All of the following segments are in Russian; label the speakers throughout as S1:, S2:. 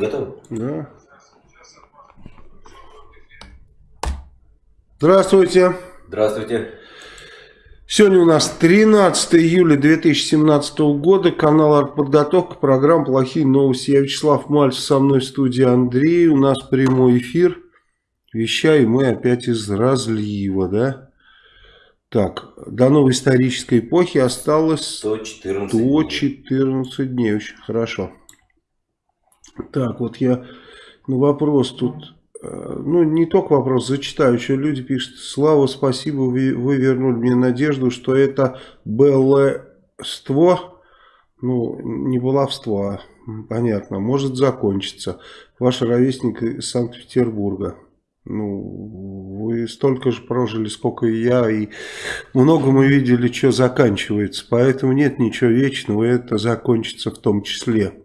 S1: Готовы?
S2: Да. Здравствуйте.
S1: Здравствуйте.
S2: Сегодня у нас 13 июля 2017 года, канал «Артподготовка», программа «Плохие новости». Я Вячеслав Мальцев, со мной в студии Андрей, у нас прямой эфир. Вещаем мы опять из разлива, да? Так, до новой исторической эпохи осталось
S1: 114
S2: 114 дней. дней. Очень хорошо. Так, вот я на вопрос тут, э, ну не только вопрос, зачитаю, еще люди пишут, Слава, спасибо, вы, вы вернули мне надежду, что это баловство, ну не баловство, а понятно, может закончиться. Ваш ровесник из Санкт-Петербурга. Ну, вы столько же прожили, сколько и я, и много мы видели, что заканчивается. Поэтому нет ничего вечного, это закончится в том числе.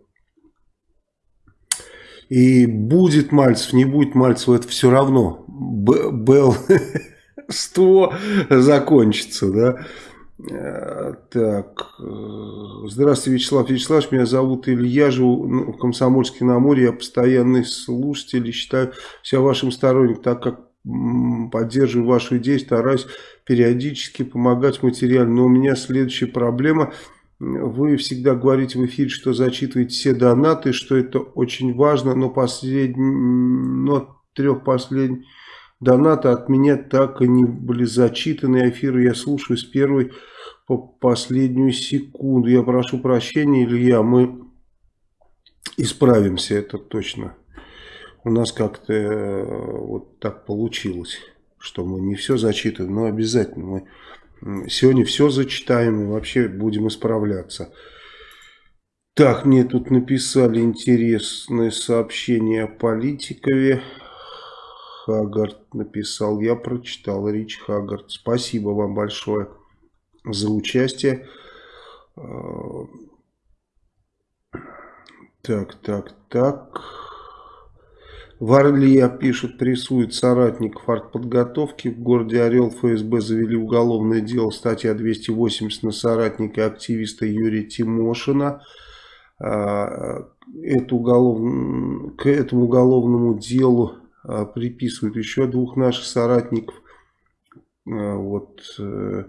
S2: И будет Мальцев, не будет Мальцев, это все равно. Бел 100 закончится, да. Э, так, э, здравствуйте, Вячеслав Вячеславович, меня зовут Илья, живу в Комсомольске на море, я постоянный слушатель и считаю себя вашим сторонником, так как поддерживаю вашу идею, стараюсь периодически помогать материально, но у меня следующая проблема – вы всегда говорите в эфире, что зачитываете все донаты, что это очень важно, но, последний, но трех последних донаты от меня так и не были зачитаны. Эфиры я слушаю с первой по последнюю секунду. Я прошу прощения, Илья, мы исправимся, это точно. У нас как-то э, вот так получилось, что мы не все зачитываем, но обязательно мы Сегодня все зачитаем и вообще будем исправляться. Так, мне тут написали интересное сообщение о политикове. Хагард написал, я прочитал, Рич Хагард. Спасибо вам большое за участие. А, так, так, так. В Орле, пишут, прессует соратников артподготовки. В городе Орел ФСБ завели уголовное дело, статья 280 на соратника активиста Юрия Тимошина. А, это уголов... К этому уголовному делу а, приписывают еще двух наших соратников. А, вот э,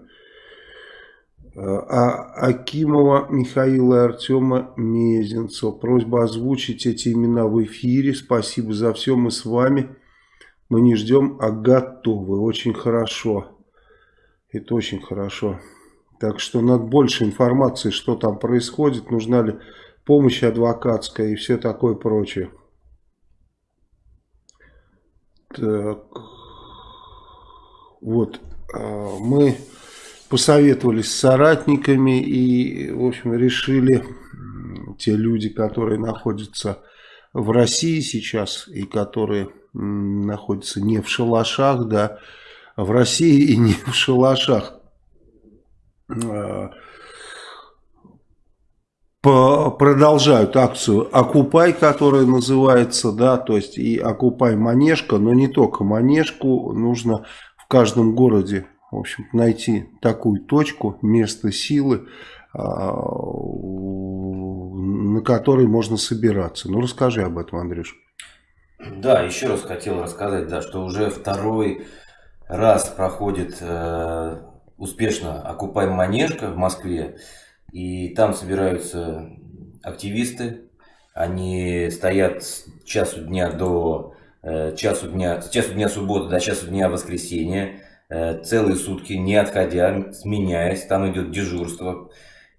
S2: а Акимова Михаила и Артема Мезенцева. Просьба озвучить эти имена в эфире. Спасибо за все, мы с вами. Мы не ждем, а готовы. Очень хорошо. Это очень хорошо. Так что надо больше информации, что там происходит, нужна ли помощь адвокатская и все такое прочее. Так. Вот. А, мы посоветовались с соратниками и, в общем, решили те люди, которые находятся в России сейчас и которые находятся не в шалашах, да, в России и не в шалашах, а, продолжают акцию «Окупай», которая называется, да, то есть и «Окупай Манежка», но не только Манежку, нужно в каждом городе в общем найти такую точку, место силы, а, на которой можно собираться. Ну, расскажи об этом, Андрюш.
S1: Да, еще раз хотел рассказать, да, что уже второй раз проходит э, успешно «Окупаем Манежка» в Москве. И там собираются активисты. Они стоят с часу дня до э, часу дня, с часу дня субботы до часу дня воскресенья. Э, целые сутки, не отходя, сменяясь, там идет дежурство.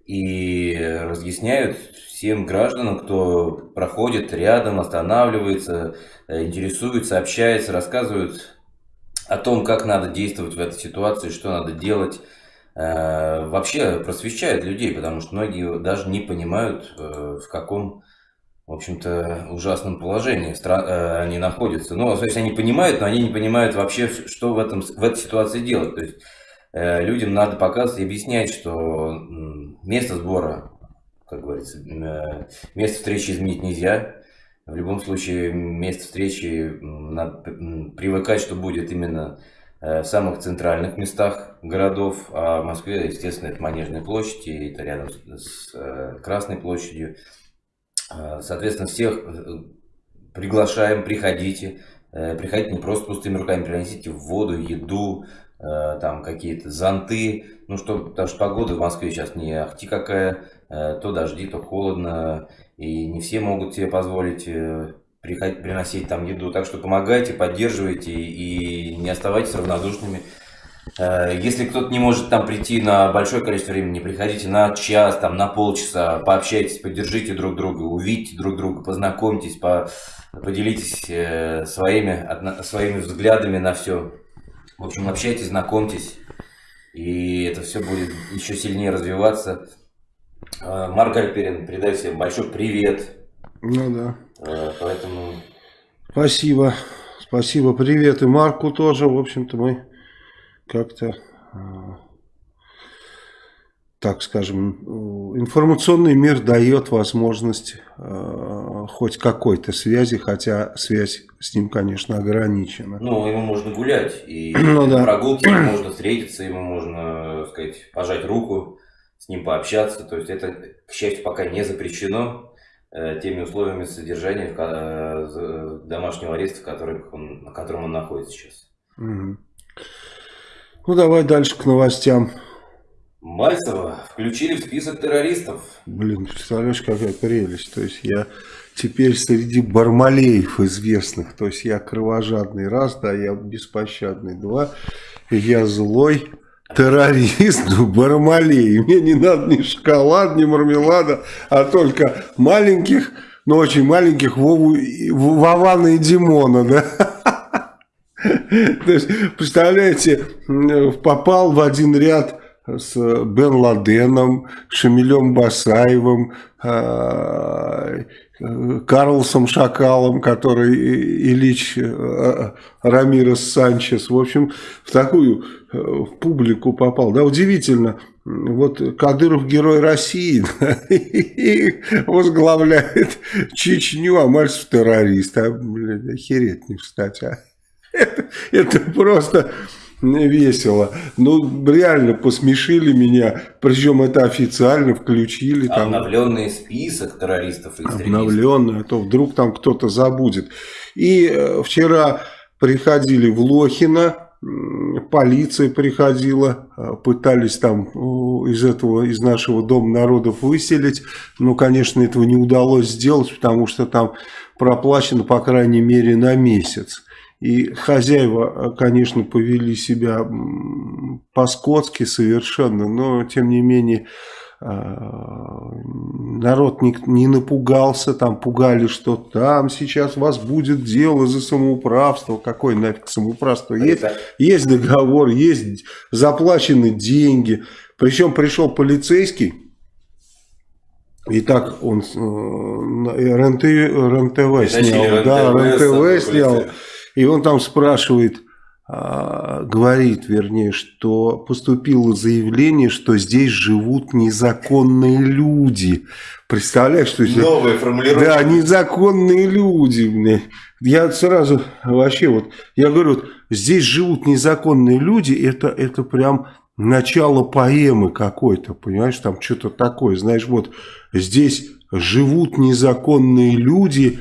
S1: И разъясняют всем гражданам, кто проходит рядом, останавливается, э, интересуется, общается, рассказывают о том, как надо действовать в этой ситуации, что надо делать. Э, вообще просвещают людей, потому что многие даже не понимают, в каком в общем-то, ужасном положении э, они находятся. Ну, то есть они понимают, но они не понимают вообще, что в, этом, в этой ситуации делать. То есть э, людям надо показывать и объяснять, что место сбора, как говорится, э, место встречи изменить нельзя. В любом случае, место встречи надо привыкать, что будет именно в самых центральных местах городов, а в Москве, естественно, это Манежная площадь, и это рядом с Красной площадью. А, соответственно, всех, приглашаем, приходите. Э, приходите не просто пустыми руками, приносите воду, еду, э, там какие-то зонты. Ну что, потому что погода в Москве сейчас не ахти какая, э, то дожди, то холодно, и не все могут себе позволить приносить там еду. Так что помогайте, поддерживайте и не оставайтесь равнодушными. Если кто-то не может там прийти на большое количество времени, приходите на час, там, на полчаса, пообщайтесь, поддержите друг друга, увидите друг друга, познакомьтесь, по поделитесь э, своими, своими взглядами на все. В общем, общайтесь, знакомьтесь, и это все будет еще сильнее развиваться. Э, Марк Альперин, передай всем большой привет.
S2: Ну да.
S1: Э, поэтому...
S2: Спасибо. Спасибо. Привет и Марку тоже. В общем-то, мы как-то так скажем, информационный мир дает возможность э, хоть какой-то связи, хотя связь с ним, конечно, ограничена.
S1: Ну, ему можно гулять, и ну, да. прогулки ему можно встретиться, ему можно, так сказать, пожать руку, с ним пообщаться. То есть это, к счастью, пока не запрещено э, теми условиями содержания э, домашнего ареста, в которых он, на котором он находится сейчас.
S2: Угу. Ну, давай дальше к новостям.
S1: Мальцева включили в список террористов.
S2: Блин, представляешь, какая прелесть. То есть я теперь среди бармалеев известных. То есть я кровожадный раз, да, я беспощадный два. Я злой террорист, бармалей. Мне не надо ни шоколад, ни мармелада, а только маленьких, но ну, очень маленьких Вову, Вована и Димона, да. Представляете, попал в один ряд с Бен Ладеном, Шамилем Басаевым, а, Карлосом Шакалом, который Ильич а, Рамирес Санчес, в общем, в такую э, в публику попал. Да, удивительно, вот Кадыров герой России возглавляет Чечню, а Мальцев террорист. А, блин, охереть не встать, а. Это, это просто весело. Ну, реально посмешили меня. Причем это официально включили.
S1: Там, Обновленный список террористов и
S2: Обновленный, а то вдруг там кто-то забудет. И э, вчера приходили в Лохино, полиция приходила, э, пытались там из этого, из нашего Дома народов выселить, но, конечно, этого не удалось сделать, потому что там проплачено, по крайней мере, на месяц. И хозяева, конечно, повели себя по-скотски совершенно, но, тем не менее, а, народ не, не напугался, там пугали, что там сейчас вас будет дело за самоуправство. Какое нафиг самоуправство? Есть, есть договор, есть заплачены деньги. Причем пришел полицейский, и так он э, РНТ, РНТВ снял, да, РНТВ снял. И он там спрашивает, а, говорит, вернее, что поступило заявление, что здесь живут незаконные люди. Представляешь, что
S1: здесь... Новая формулировка.
S2: Да, незаконные люди. Мне. Я сразу вообще вот, я говорю, вот, здесь живут незаконные люди, это, это прям начало поэмы какой-то, понимаешь, там что-то такое. Знаешь, вот здесь живут незаконные люди,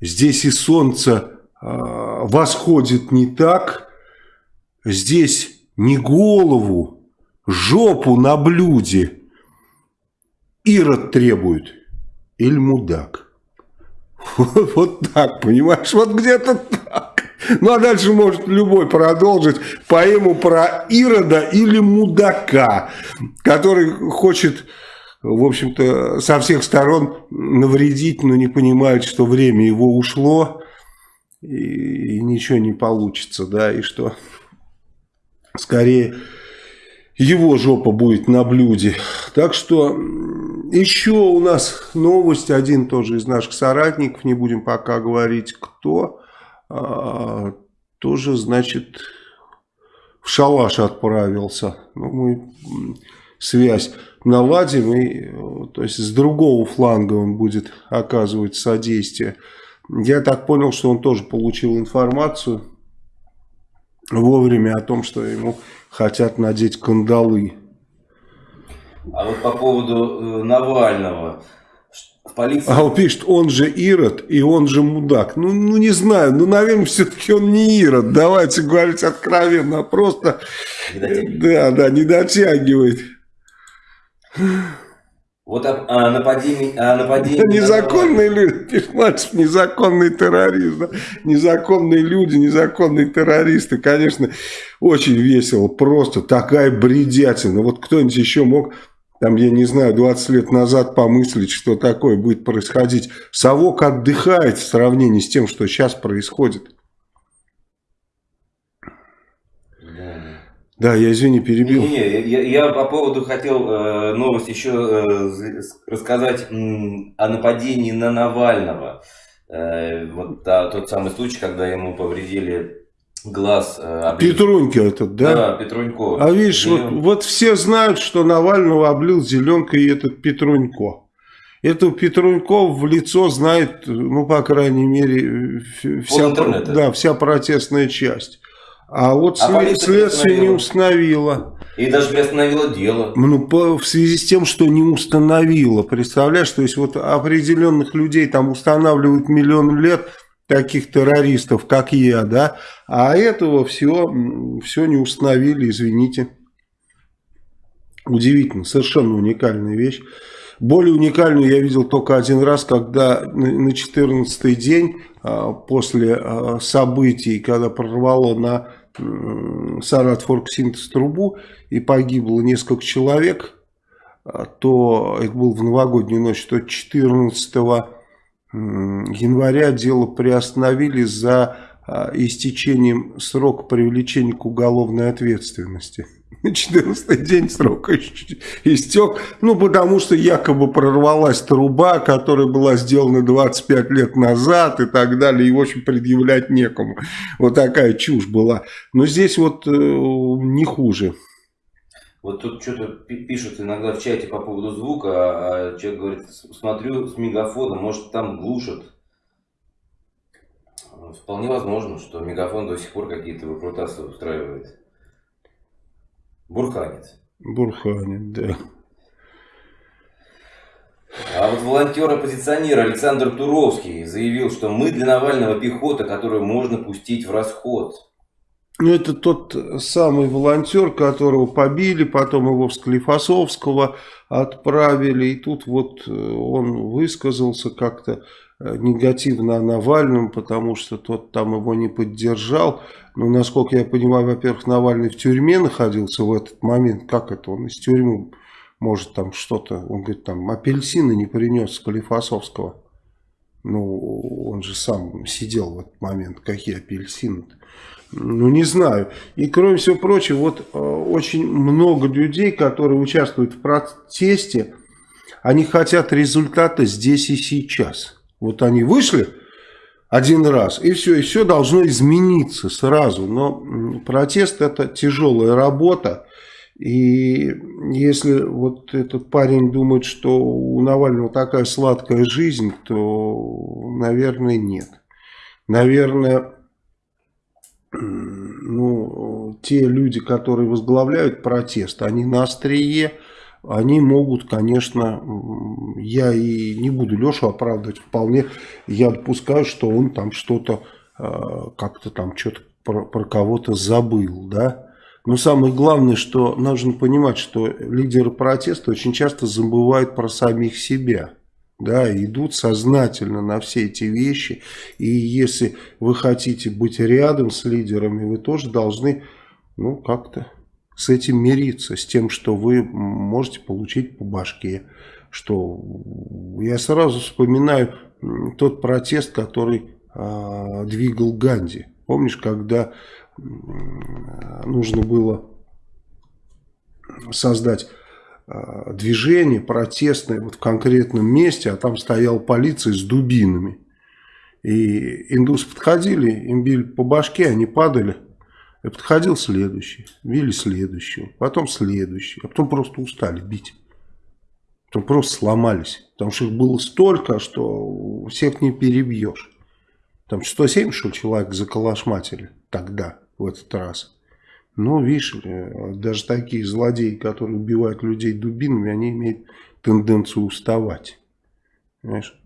S2: здесь и солнце восходит не так, здесь не голову, жопу на блюде Ирод требует или мудак. Вот, вот так, понимаешь, вот где-то так. Ну а дальше может любой продолжить поэму про Ирода или мудака, который хочет, в общем-то, со всех сторон навредить, но не понимает, что время его ушло и, и ничего не получится, да, и что скорее его жопа будет на блюде. Так что еще у нас новость, один тоже из наших соратников, не будем пока говорить кто, а, тоже, значит, в шалаш отправился. Ну, мы связь наладим, и, то есть с другого фланга он будет оказывать содействие я так понял, что он тоже получил информацию вовремя о том, что ему хотят надеть кандалы.
S1: А вот по поводу э, Навального,
S2: в полиции... А он пишет, он же Ирод и он же мудак. Ну, ну не знаю, ну, наверное, все-таки он не Ирод. Давайте говорить откровенно, просто... Да, да, не дотягивает.
S1: Вот о, о нападении... О нападении
S2: незаконные люди, пишет Мальцев, незаконный террорист. Да? Незаконные люди, незаконные террористы. Конечно, очень весело. Просто такая бредятина. Вот кто-нибудь еще мог там, я не знаю, 20 лет назад помыслить, что такое будет происходить. Совок отдыхает в сравнении с тем, что сейчас происходит. Да, я извини, перебил.
S1: Не, не, я, я по поводу хотел э, новость еще э, рассказать э, о нападении на Навального. Э, вот да, тот самый случай, когда ему повредили глаз.
S2: Э, Петруньки этот, да?
S1: Да, Петрунько.
S2: А видишь, вот, вот все знают, что Навального облил зеленкой этот Петрунько. Это Петрунько в лицо знает, ну, по крайней мере, вся, да, вся протестная часть. А вот а след, следствие не установило.
S1: И даже приостановило дело.
S2: Ну, по, в связи с тем, что не установило. Представляешь, то есть вот определенных людей там устанавливают миллион лет, таких террористов, как я, да, а этого все, все не установили, извините. Удивительно, совершенно уникальная вещь. Более уникальную я видел только один раз, когда на 14 день после а, событий, когда прорвало на Сарат Форксинтез трубу и погибло несколько человек, а, то это было в новогоднюю ночь, то 14 января дело приостановили за истечением срока привлечения к уголовной ответственности. 14 день срока истек, ну, потому что якобы прорвалась труба, которая была сделана 25 лет назад и так далее, и, в общем, предъявлять некому. Вот такая чушь была. Но здесь вот э, не хуже.
S1: Вот тут что-то пишут иногда в чате по поводу звука, а человек говорит, смотрю с мегафона, может там глушат. Вполне возможно, что мегафон до сих пор какие-то выкрутасы устраивает. Бурханец.
S2: Бурханец, да.
S1: А вот волонтер-оппозиционер Александр Туровский заявил, что мы для Навального пехота, которую можно пустить в расход.
S2: Ну, это тот самый волонтер, которого побили, потом его в Склифосовского отправили. И тут вот э, он высказался как-то негативно о Навальном, потому что тот там его не поддержал. Но, насколько я понимаю, во-первых, Навальный в тюрьме находился в этот момент. Как это? Он из тюрьмы может там что-то... Он говорит, там апельсины не принес Склифосовского. Ну, он же сам сидел в этот момент. Какие апельсины -то? Ну, не знаю. И, кроме всего прочего, вот э, очень много людей, которые участвуют в протесте, они хотят результата здесь и сейчас. Вот они вышли один раз, и все, и все должно измениться сразу. Но протест это тяжелая работа. И если вот этот парень думает, что у Навального такая сладкая жизнь, то, наверное, нет. Наверное, ну, те люди, которые возглавляют протест, они на острие, они могут, конечно, я и не буду Лешу оправдывать, вполне я допускаю, что он там что-то, а, как-то там что-то про, про кого-то забыл, да. Но самое главное, что нужно понимать, что лидеры протеста очень часто забывают про самих себя да, идут сознательно на все эти вещи. И если вы хотите быть рядом с лидерами, вы тоже должны, ну, как-то с этим мириться, с тем, что вы можете получить по башке. Что я сразу вспоминаю тот протест, который э, двигал Ганди. Помнишь, когда э, нужно было создать Э, движение протестное вот в конкретном месте, а там стояла полиция с дубинами. И индусы подходили, им били по башке, они падали. И подходил следующий, били следующего, потом следующий, а потом просто устали бить. Потом просто сломались, потому что их было столько, что всех не перебьешь. Там 170 что человек заколошматили тогда, в этот раз. Но, видишь, э, даже такие злодеи, которые убивают людей дубинами, они имеют тенденцию уставать. Понимаешь?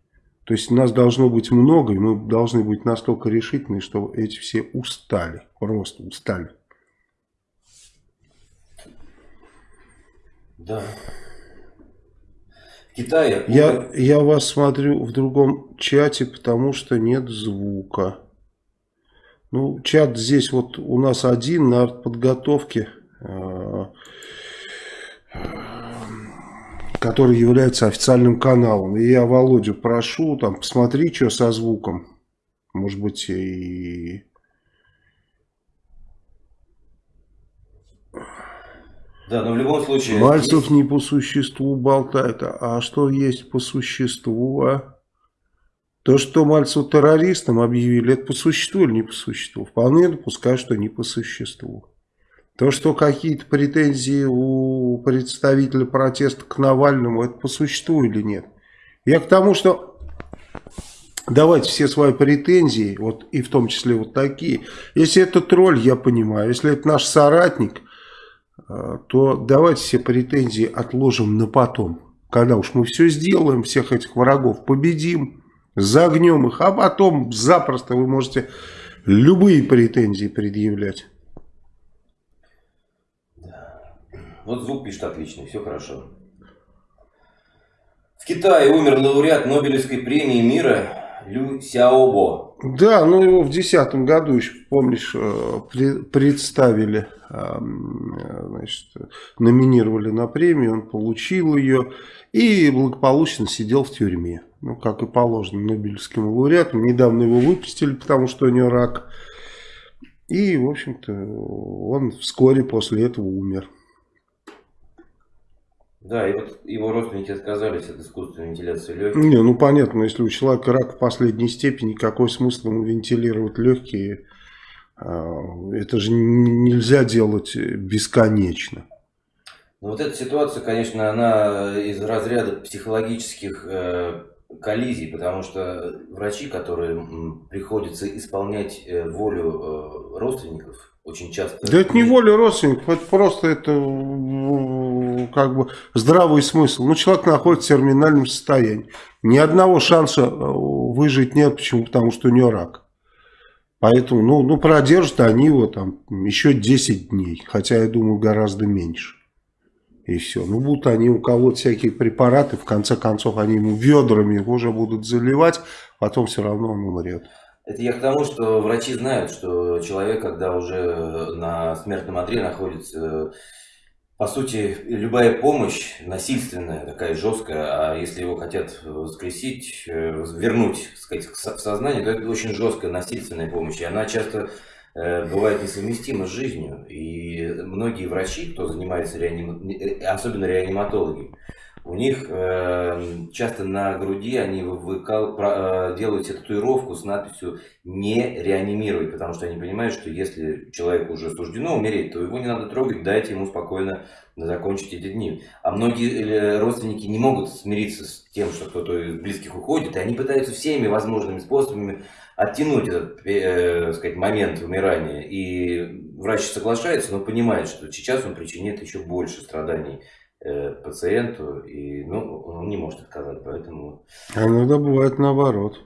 S2: То есть нас должно быть много, и мы должны быть настолько решительны, что эти все устали. Просто устали.
S1: Да. Китае...
S2: Я, я вас смотрю в другом чате, потому что нет звука. Ну, чат здесь вот у нас один на подготовке, а, который является официальным каналом. И я Володю прошу, там, посмотри, что со звуком. Может быть, и
S1: Да, но в любом случае...
S2: Мальцев здесь... не по существу болтает. А что есть по существу, а? То, что Мальцев террористом объявили, это по существу или не по существу? Вполне допускаю, что не по существу. То, что какие-то претензии у представителя протеста к Навальному, это по существу или нет? Я к тому, что давайте все свои претензии, вот и в том числе вот такие. Если это тролль, я понимаю. Если это наш соратник, а, то давайте все претензии отложим на потом. Когда уж мы все сделаем, всех этих врагов победим, загнем их, а потом запросто вы можете любые претензии предъявлять.
S1: Вот звук пишет отличный, все хорошо. В Китае умер лауреат Нобелевской премии мира Лю Сяобо.
S2: Да, ну его в 2010 году еще, помнишь, э, представили, значит, номинировали на премию, он получил ее и благополучно сидел в тюрьме. Ну, как и положено Нобелевским лауреатам. Недавно его выпустили, потому что у него рак. И, в общем-то, он вскоре после этого умер.
S1: Да, и вот его родственники отказались от искусственной вентиляции легких.
S2: Не, ну понятно, если у человека рак в последней степени, какой смысл ему вентилировать легкие? А, это же нельзя делать бесконечно.
S1: Ну, вот эта ситуация, конечно, она из разряда психологических э, коллизий, потому что врачи, которые приходится исполнять э, волю э, родственников, очень часто...
S2: Да это не воля родственников, это просто это как бы здравый смысл. Ну, человек находится в терминальном состоянии. Ни одного шанса э, выжить нет. Почему? Потому что у него рак. Поэтому, ну, ну продержат они его там еще 10 дней. Хотя, я думаю, гораздо меньше. И все. Ну, будут они у кого-то всякие препараты. В конце концов, они ему ведрами уже будут заливать. Потом все равно он умрет.
S1: Это я к тому, что врачи знают, что человек, когда уже на смертном одре находится, по сути, любая помощь насильственная, такая жесткая, а если его хотят воскресить, э, вернуть сказать, в сознание, то это очень жесткая насильственная помощь. И она часто э, бывает несовместима с жизнью. И многие врачи, кто занимается реаним... Э, особенно реаниматологи, у них э, часто на груди они выкал, про, э, делают себе татуировку с надписью «Не реанимировать», потому что они понимают, что если человеку уже суждено умереть, то его не надо трогать, дайте ему спокойно закончить эти дни. А многие э, родственники не могут смириться с тем, что кто-то из близких уходит, и они пытаются всеми возможными способами оттянуть этот э, сказать, момент умирания. И врач соглашается, но понимает, что сейчас он причинит еще больше страданий Э, пациенту, и ну, он не может отказать, поэтому...
S2: А иногда бывает наоборот.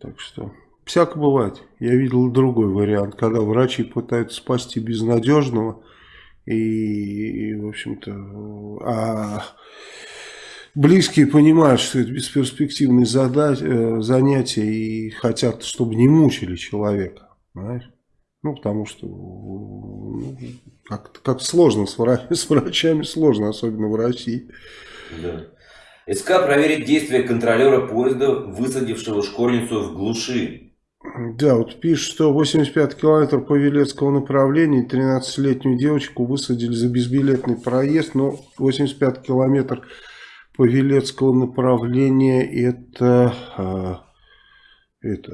S2: Так что, всяко бывает. Я видел другой вариант, когда врачи пытаются спасти безнадежного, и, в общем-то, а близкие понимают, что это бесперспективное э, занятие, и хотят, чтобы не мучили человека, понимаешь? Ну, потому что ну, как, как сложно с, врач, с врачами, сложно, особенно в России.
S1: Да. СК проверит действия контролера поезда, высадившего школьницу в глуши.
S2: Да, вот пишет, что 85 километров по Велецкого направлению 13-летнюю девочку высадили за безбилетный проезд, но 85 километров по Велецкого направления это, а, это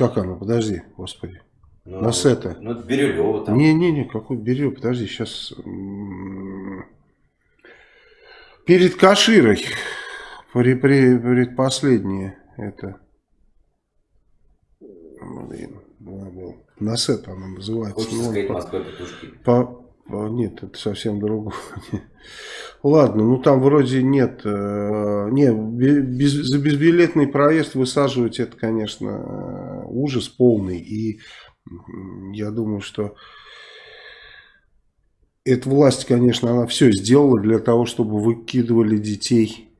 S2: как оно? Подожди, господи. Ну, Насета.
S1: Ну, это Бирюлево
S2: там. Не-не-не, какой Бирюлево? Подожди, сейчас... Перед Каширой. При, при, предпоследнее это... Блин, забыл. Насет она называется.
S1: Хочется ну, сказать по, Москва петушки.
S2: По, нет, это совсем другое. Ладно, ну там вроде нет. Э, не, без, за безбилетный проезд высаживать это, конечно, ужас полный. И я думаю, что эта власть, конечно, она все сделала для того, чтобы выкидывали детей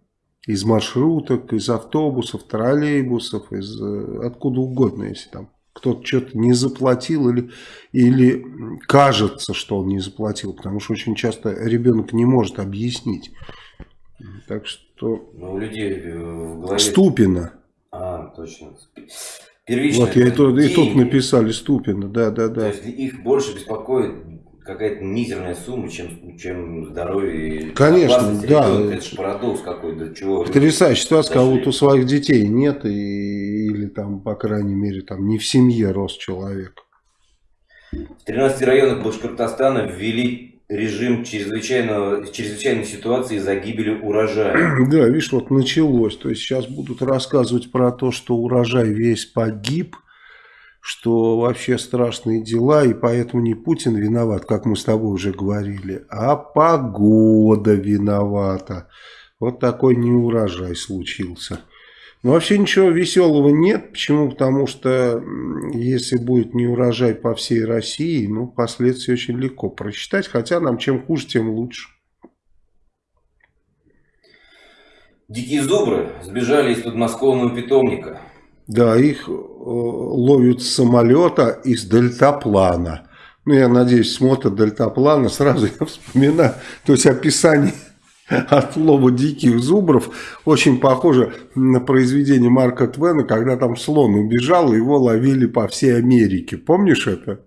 S2: из маршруток, из автобусов, троллейбусов, из э, откуда угодно, если там кто-то что-то не заплатил или, или кажется, что он не заплатил, потому что очень часто ребенок не может объяснить. Так что...
S1: Ну, у людей э, в голове...
S2: Ступина.
S1: А, точно.
S2: Первично. Вот я и, тут, и тут написали Ступина, да, да, да.
S1: То есть их больше беспокоит какая-то мизерная сумма, чем, чем здоровье.
S2: Конечно, да.
S1: Ребенка. Это же парадокс какой-то. Чего
S2: Потрясающая ситуация, кого вот у своих детей нет, и, или там, по крайней мере, там не в семье рос человек.
S1: В 13 районах Башкортостана ввели режим чрезвычайного, чрезвычайной ситуации из-за гибели урожая.
S2: Да, видишь, вот началось. То есть сейчас будут рассказывать про то, что урожай весь погиб – что вообще страшные дела, и поэтому не Путин виноват, как мы с тобой уже говорили, а погода виновата. Вот такой неурожай случился. Но вообще ничего веселого нет. Почему? Потому что если будет неурожай по всей России, ну, последствия очень легко просчитать. Хотя нам чем хуже, тем лучше.
S1: Дикие зубры сбежали из подмосковного питомника.
S2: Да, их э, ловят с самолета из дельтаплана. Ну, я надеюсь, смотр дельтаплана, сразу я вспоминаю, то есть описание отлова диких зубров очень похоже на произведение Марка Твена, когда там слон убежал, его ловили по всей Америке. Помнишь это?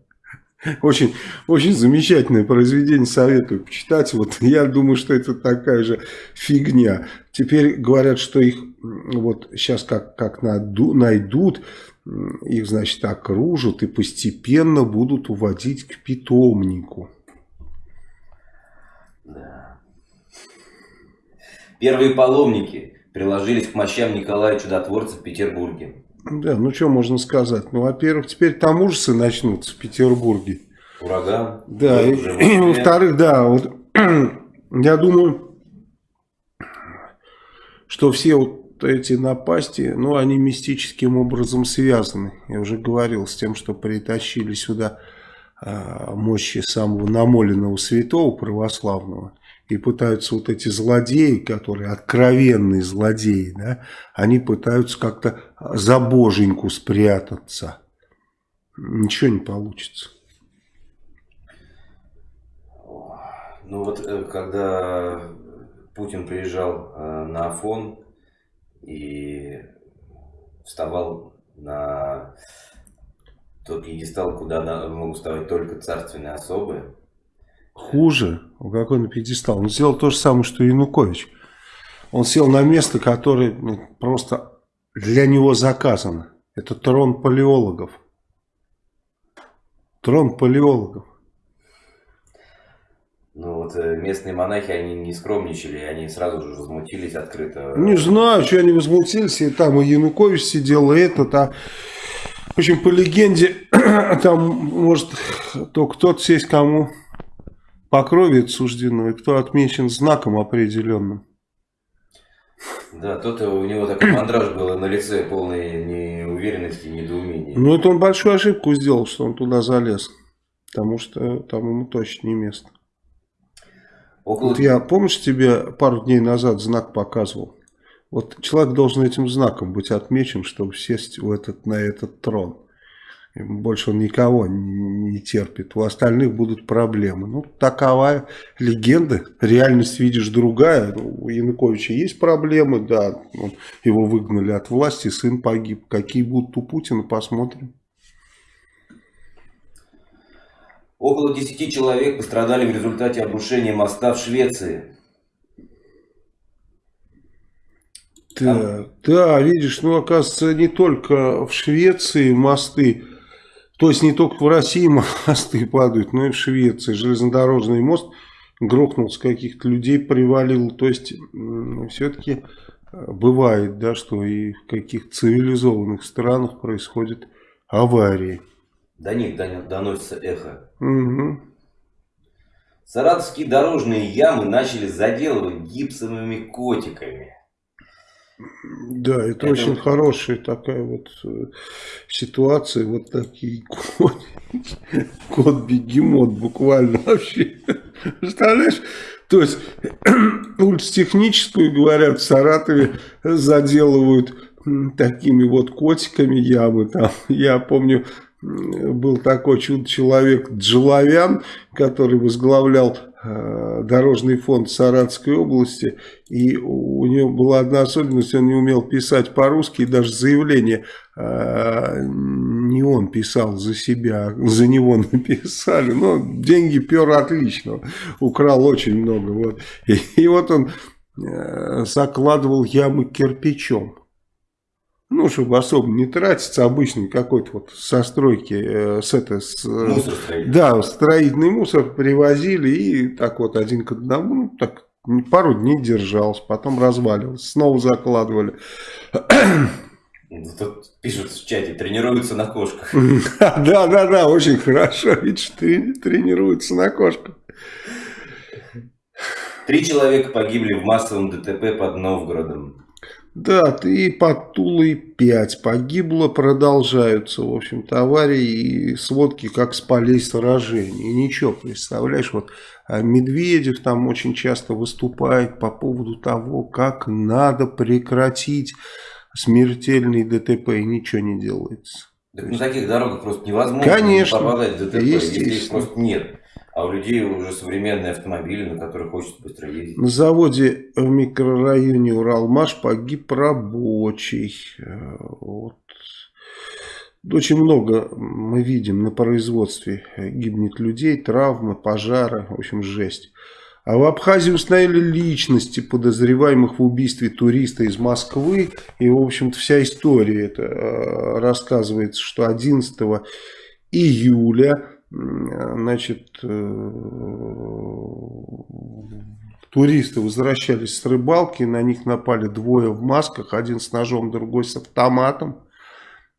S2: Очень, очень замечательное произведение, советую почитать. Вот я думаю, что это такая же фигня. Теперь говорят, что их вот сейчас как, как найдут, их, значит, окружат и постепенно будут уводить к питомнику.
S1: Да. Первые паломники приложились к мощам Николая Чудотворца в Петербурге.
S2: Да, ну что можно сказать? Ну, во-первых, теперь там ужасы начнутся в Петербурге.
S1: Ураган.
S2: Да, и, и во-вторых, да, вот я думаю, что все вот эти напасти, ну, они мистическим образом связаны. Я уже говорил с тем, что притащили сюда э, мощи самого намоленного святого православного и пытаются вот эти злодеи, которые откровенные злодеи, да, они пытаются как-то за боженьку спрятаться. Ничего не получится.
S1: Ну вот, э, когда Путин приезжал э, на Афон и вставал на тот пьедестал, куда могут вставать только царственные особы,
S2: Хуже. Какой на пьедестал? Он сделал то же самое, что и Янукович. Он сел на место, которое ну, просто для него заказано. Это трон палеологов. Трон палеологов.
S1: Ну вот э, местные монахи, они не скромничали, они сразу же возмутились открыто.
S2: Не знаю, что они возмутились, и там и Янукович сидел, и этот, а... В общем, по легенде, там может только тот сесть, кому по крови суждено, и кто отмечен знаком определенным.
S1: Да, тот у него такой мандраж был на лице, полной неуверенности, недоумения.
S2: Ну, это он большую ошибку сделал, что он туда залез. Потому что там ему точно не место. Около... Вот я, помнишь, тебе пару дней назад знак показывал? Вот человек должен этим знаком быть отмечен, чтобы сесть в этот, на этот трон. Больше он никого не терпит. У остальных будут проблемы. Ну, такова легенда. Реальность, видишь, другая. Ну, у Януковича есть проблемы, да. Его выгнали от власти, сын погиб. Какие будут у Путина, посмотрим.
S1: Около 10 человек пострадали в результате обрушения моста в Швеции.
S2: Да, да, видишь, ну, оказывается, не только в Швеции мосты то есть не только в России мосты падают, но и в Швеции. Железнодорожный мост грохнул с каких-то людей, привалил. То есть все-таки э, бывает, да, что и в каких-то цивилизованных странах происходят аварии.
S1: До них доносится эхо.
S2: Угу.
S1: Саратовские дорожные ямы начали заделывать гипсовыми котиками.
S2: Да, это, это очень вот... хорошая такая вот э, ситуация, вот такие кот, кот-бегемот буквально вообще. Представляешь? То есть улицу техническую, говорят, в Саратове заделывают такими вот котиками ямы. Там, я помню, был такой чудо-человек Джеловян, который возглавлял дорожный фонд Саратской области, и у него была одна особенность, он не умел писать по-русски, и даже заявление э, не он писал за себя, за него написали, но деньги пер отлично, украл очень много, вот. И, и вот он э, закладывал ямы кирпичом. Ну, чтобы особо не тратиться, обычный какой-то вот со стройки, э, с это, с, мусор да, строительный мусор привозили и так вот один к одному, ну, так пару дней держался, потом разваливался, снова закладывали.
S1: Тут пишут в чате, тренируются на кошках.
S2: Да, да, да, очень хорошо, видишь, тренируются на кошках.
S1: Три человека погибли в массовом ДТП под Новгородом.
S2: Да, ты под Тулой 5 погибло, продолжаются, в общем-то, аварии и сводки, как с полей сражений. И ничего, представляешь, вот а Медведев там очень часто выступает по поводу того, как надо прекратить смертельный ДТП, и ничего не делается.
S1: Так на таких дорогах просто невозможно
S2: Конечно,
S1: попадать в ДТП, если их просто нет. А у людей уже современные автомобили, на которых хочется быстро ездить.
S2: На заводе в микрорайоне Уралмаш погиб рабочий. Вот. Очень много мы видим на производстве. Гибнет людей, травмы, пожары. В общем, жесть. А в Абхазии установили личности подозреваемых в убийстве туриста из Москвы. И, в общем-то, вся история это э, рассказывается, что 11 июля значит, э, туристы возвращались с рыбалки, на них напали двое в масках, один с ножом, другой с автоматом.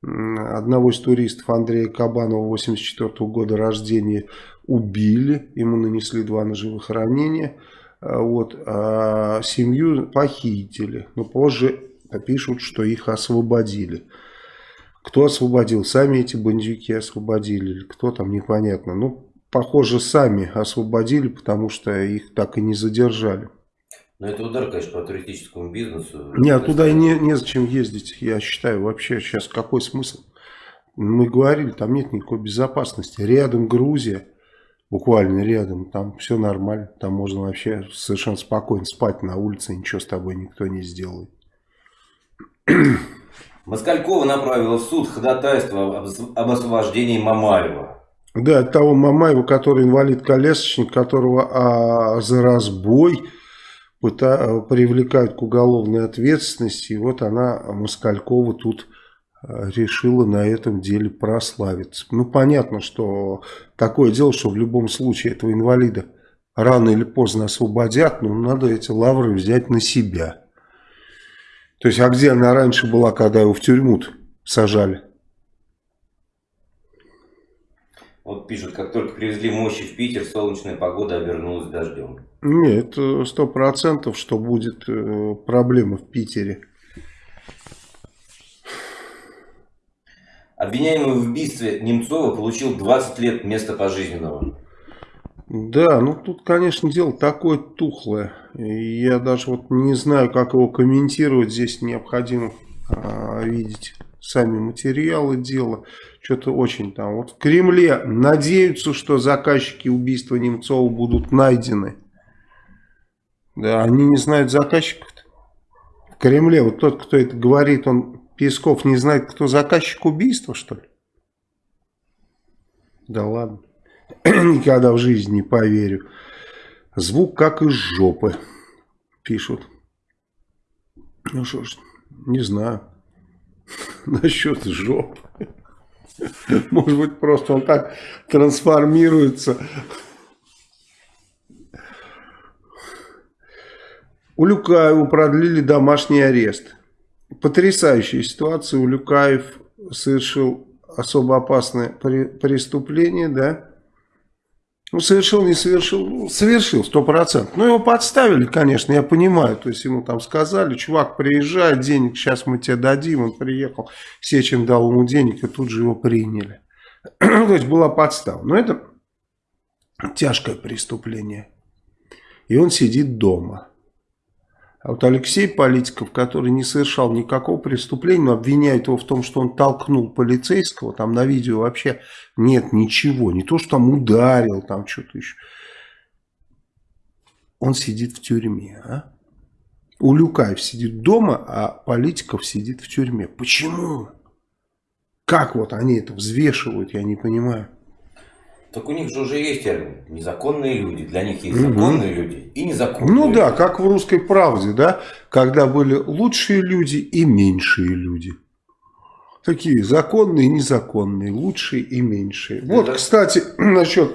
S2: Одного из туристов, Андрея Кабанова, 84 -го года рождения, убили, ему нанесли два ножевых ранения. А вот, а семью похитили, но позже пишут, что их освободили. Кто освободил? Сами эти бандюки освободили или кто там, непонятно. Ну, похоже, сами освободили, потому что их так и не задержали.
S1: Но это удар, конечно, по туристическому бизнесу.
S2: Нет, туда и не, незачем ездить, я считаю. Вообще сейчас какой смысл? Мы говорили, там нет никакой безопасности. Рядом Грузия, буквально рядом, там все нормально. Там можно вообще совершенно спокойно спать на улице, ничего с тобой никто не сделает.
S1: Москалькова направила в суд ходатайство об освобождении Мамаева.
S2: Да, того Мамаева, который инвалид-колясочник, которого а, за разбой привлекают к уголовной ответственности. И вот она, Москалькова, тут а, решила на этом деле прославиться. Ну, понятно, что такое дело, что в любом случае этого инвалида рано или поздно освободят, но надо эти лавры взять на себя. То есть, а где она раньше была, когда его в тюрьму сажали?
S1: Вот пишут, как только привезли мощи в Питер, солнечная погода обернулась дождем.
S2: Нет, сто процентов, что будет э, проблема в Питере.
S1: Обвиняемый в убийстве Немцова получил 20 лет вместо пожизненного.
S2: Да, ну тут, конечно, дело такое тухлое. Я даже вот не знаю, как его комментировать. Здесь необходимо а, видеть сами материалы дела. Что-то очень там. Вот в Кремле надеются, что заказчики убийства Немцова будут найдены. Да, они не знают заказчиков. -то. В Кремле вот тот, кто это говорит, он, Песков, не знает, кто заказчик убийства, что ли? Да ладно. Никогда в жизни не поверю. Звук как из жопы, пишут. Ну что ж, не знаю. Насчет жопы. Может быть, просто он так трансформируется. У Люкаева продлили домашний арест. Потрясающая ситуация. У Люкаев совершил особо опасное преступление, да? Ну, совершил, не совершил, ну, совершил, сто процентов. Ну, его подставили, конечно, я понимаю. То есть, ему там сказали, чувак, приезжай, денег сейчас мы тебе дадим. Он приехал, Сечин дал ему денег, и тут же его приняли. то есть, была подстава. Но это тяжкое преступление. И он сидит дома. А вот Алексей Политиков, который не совершал никакого преступления, но обвиняет его в том, что он толкнул полицейского, там на видео вообще нет ничего, не то, что там ударил, там что-то еще. Он сидит в тюрьме, а? Улюкаев сидит дома, а Политиков сидит в тюрьме. Почему? Как вот они это взвешивают, я не понимаю.
S1: Так у них же уже есть термин. Незаконные люди. Для них есть законные угу. люди и незаконные
S2: Ну
S1: люди.
S2: да, как в «Русской правде», да, когда были лучшие люди и меньшие люди. Такие законные незаконные, лучшие и меньшие. Да, вот, да. кстати, насчет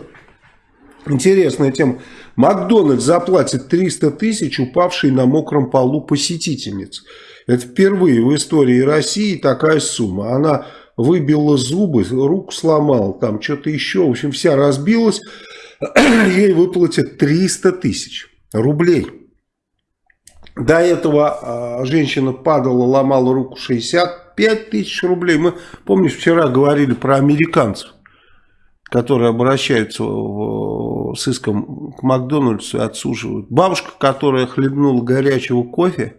S2: интересная тема. Макдональдс заплатит 300 тысяч упавшей на мокром полу посетительниц. Это впервые в истории России такая сумма. Она выбила зубы, руку сломал, там что-то еще, в общем, вся разбилась, ей выплатят 300 тысяч рублей. До этого э, женщина падала, ломала руку 65 тысяч рублей. Мы, помнишь, вчера говорили про американцев, которые обращаются в, с иском к Макдональдсу и отсуживают. Бабушка, которая хлебнула горячего кофе,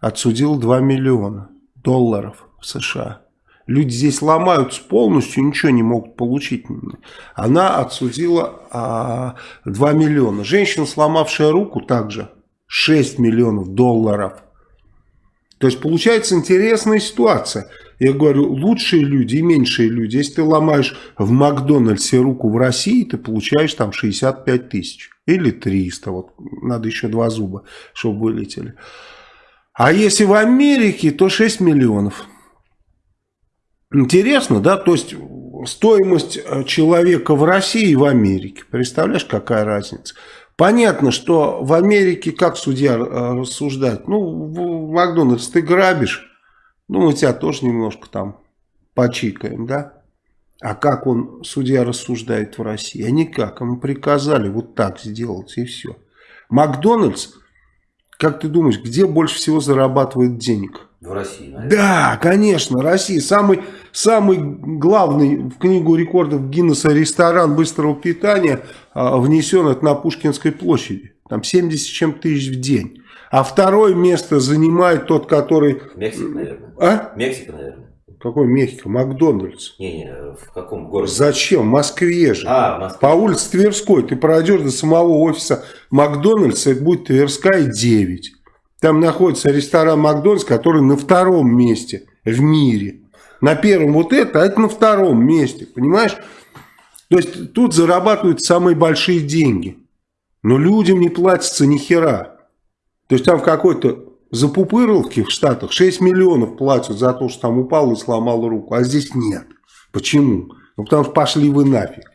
S2: отсудила 2 миллиона долларов в США. Люди здесь ломаются полностью, ничего не могут получить. Она отсудила а, 2 миллиона. Женщина, сломавшая руку, также 6 миллионов долларов. То есть получается интересная ситуация. Я говорю, лучшие люди и меньшие люди. Если ты ломаешь в Макдональдсе руку в России, ты получаешь там 65 тысяч. Или 300. Вот надо еще два зуба, чтобы вылетели. А если в Америке, то 6 миллионов. Интересно, да? То есть стоимость э, человека в России и в Америке. Представляешь, какая разница? Понятно, что в Америке как судья э, рассуждает? Ну, Макдональдс ты грабишь, ну, мы тебя тоже немножко там почикаем, да? А как он, судья, рассуждает в России? А никак, ему приказали вот так сделать и все. Макдональдс, как ты думаешь, где больше всего зарабатывает денег?
S1: В России, наверное.
S2: Да, конечно, Россия. Самый, самый главный в книгу рекордов Гиннесса ресторан быстрого питания а, внесен это на Пушкинской площади. Там 70 чем тысяч в день. А второе место занимает тот, который...
S1: Мексика, наверное.
S2: А?
S1: Мексика, наверное.
S2: Какой Мехико? Макдональдс.
S1: Не-не, в каком городе?
S2: Зачем? В Москве же.
S1: А, Москве.
S2: По улице Тверской. Ты пройдешь до самого офиса Макдональдса, это будет Тверская 9. Там находится ресторан Макдональдс, который на втором месте в мире. На первом вот это, а это на втором месте, понимаешь? То есть тут зарабатывают самые большие деньги. Но людям не платится ни хера. То есть там в какой-то запупырловке в Штатах 6 миллионов платят за то, что там упал и сломал руку. А здесь нет. Почему? Ну потому что пошли вы нафиг.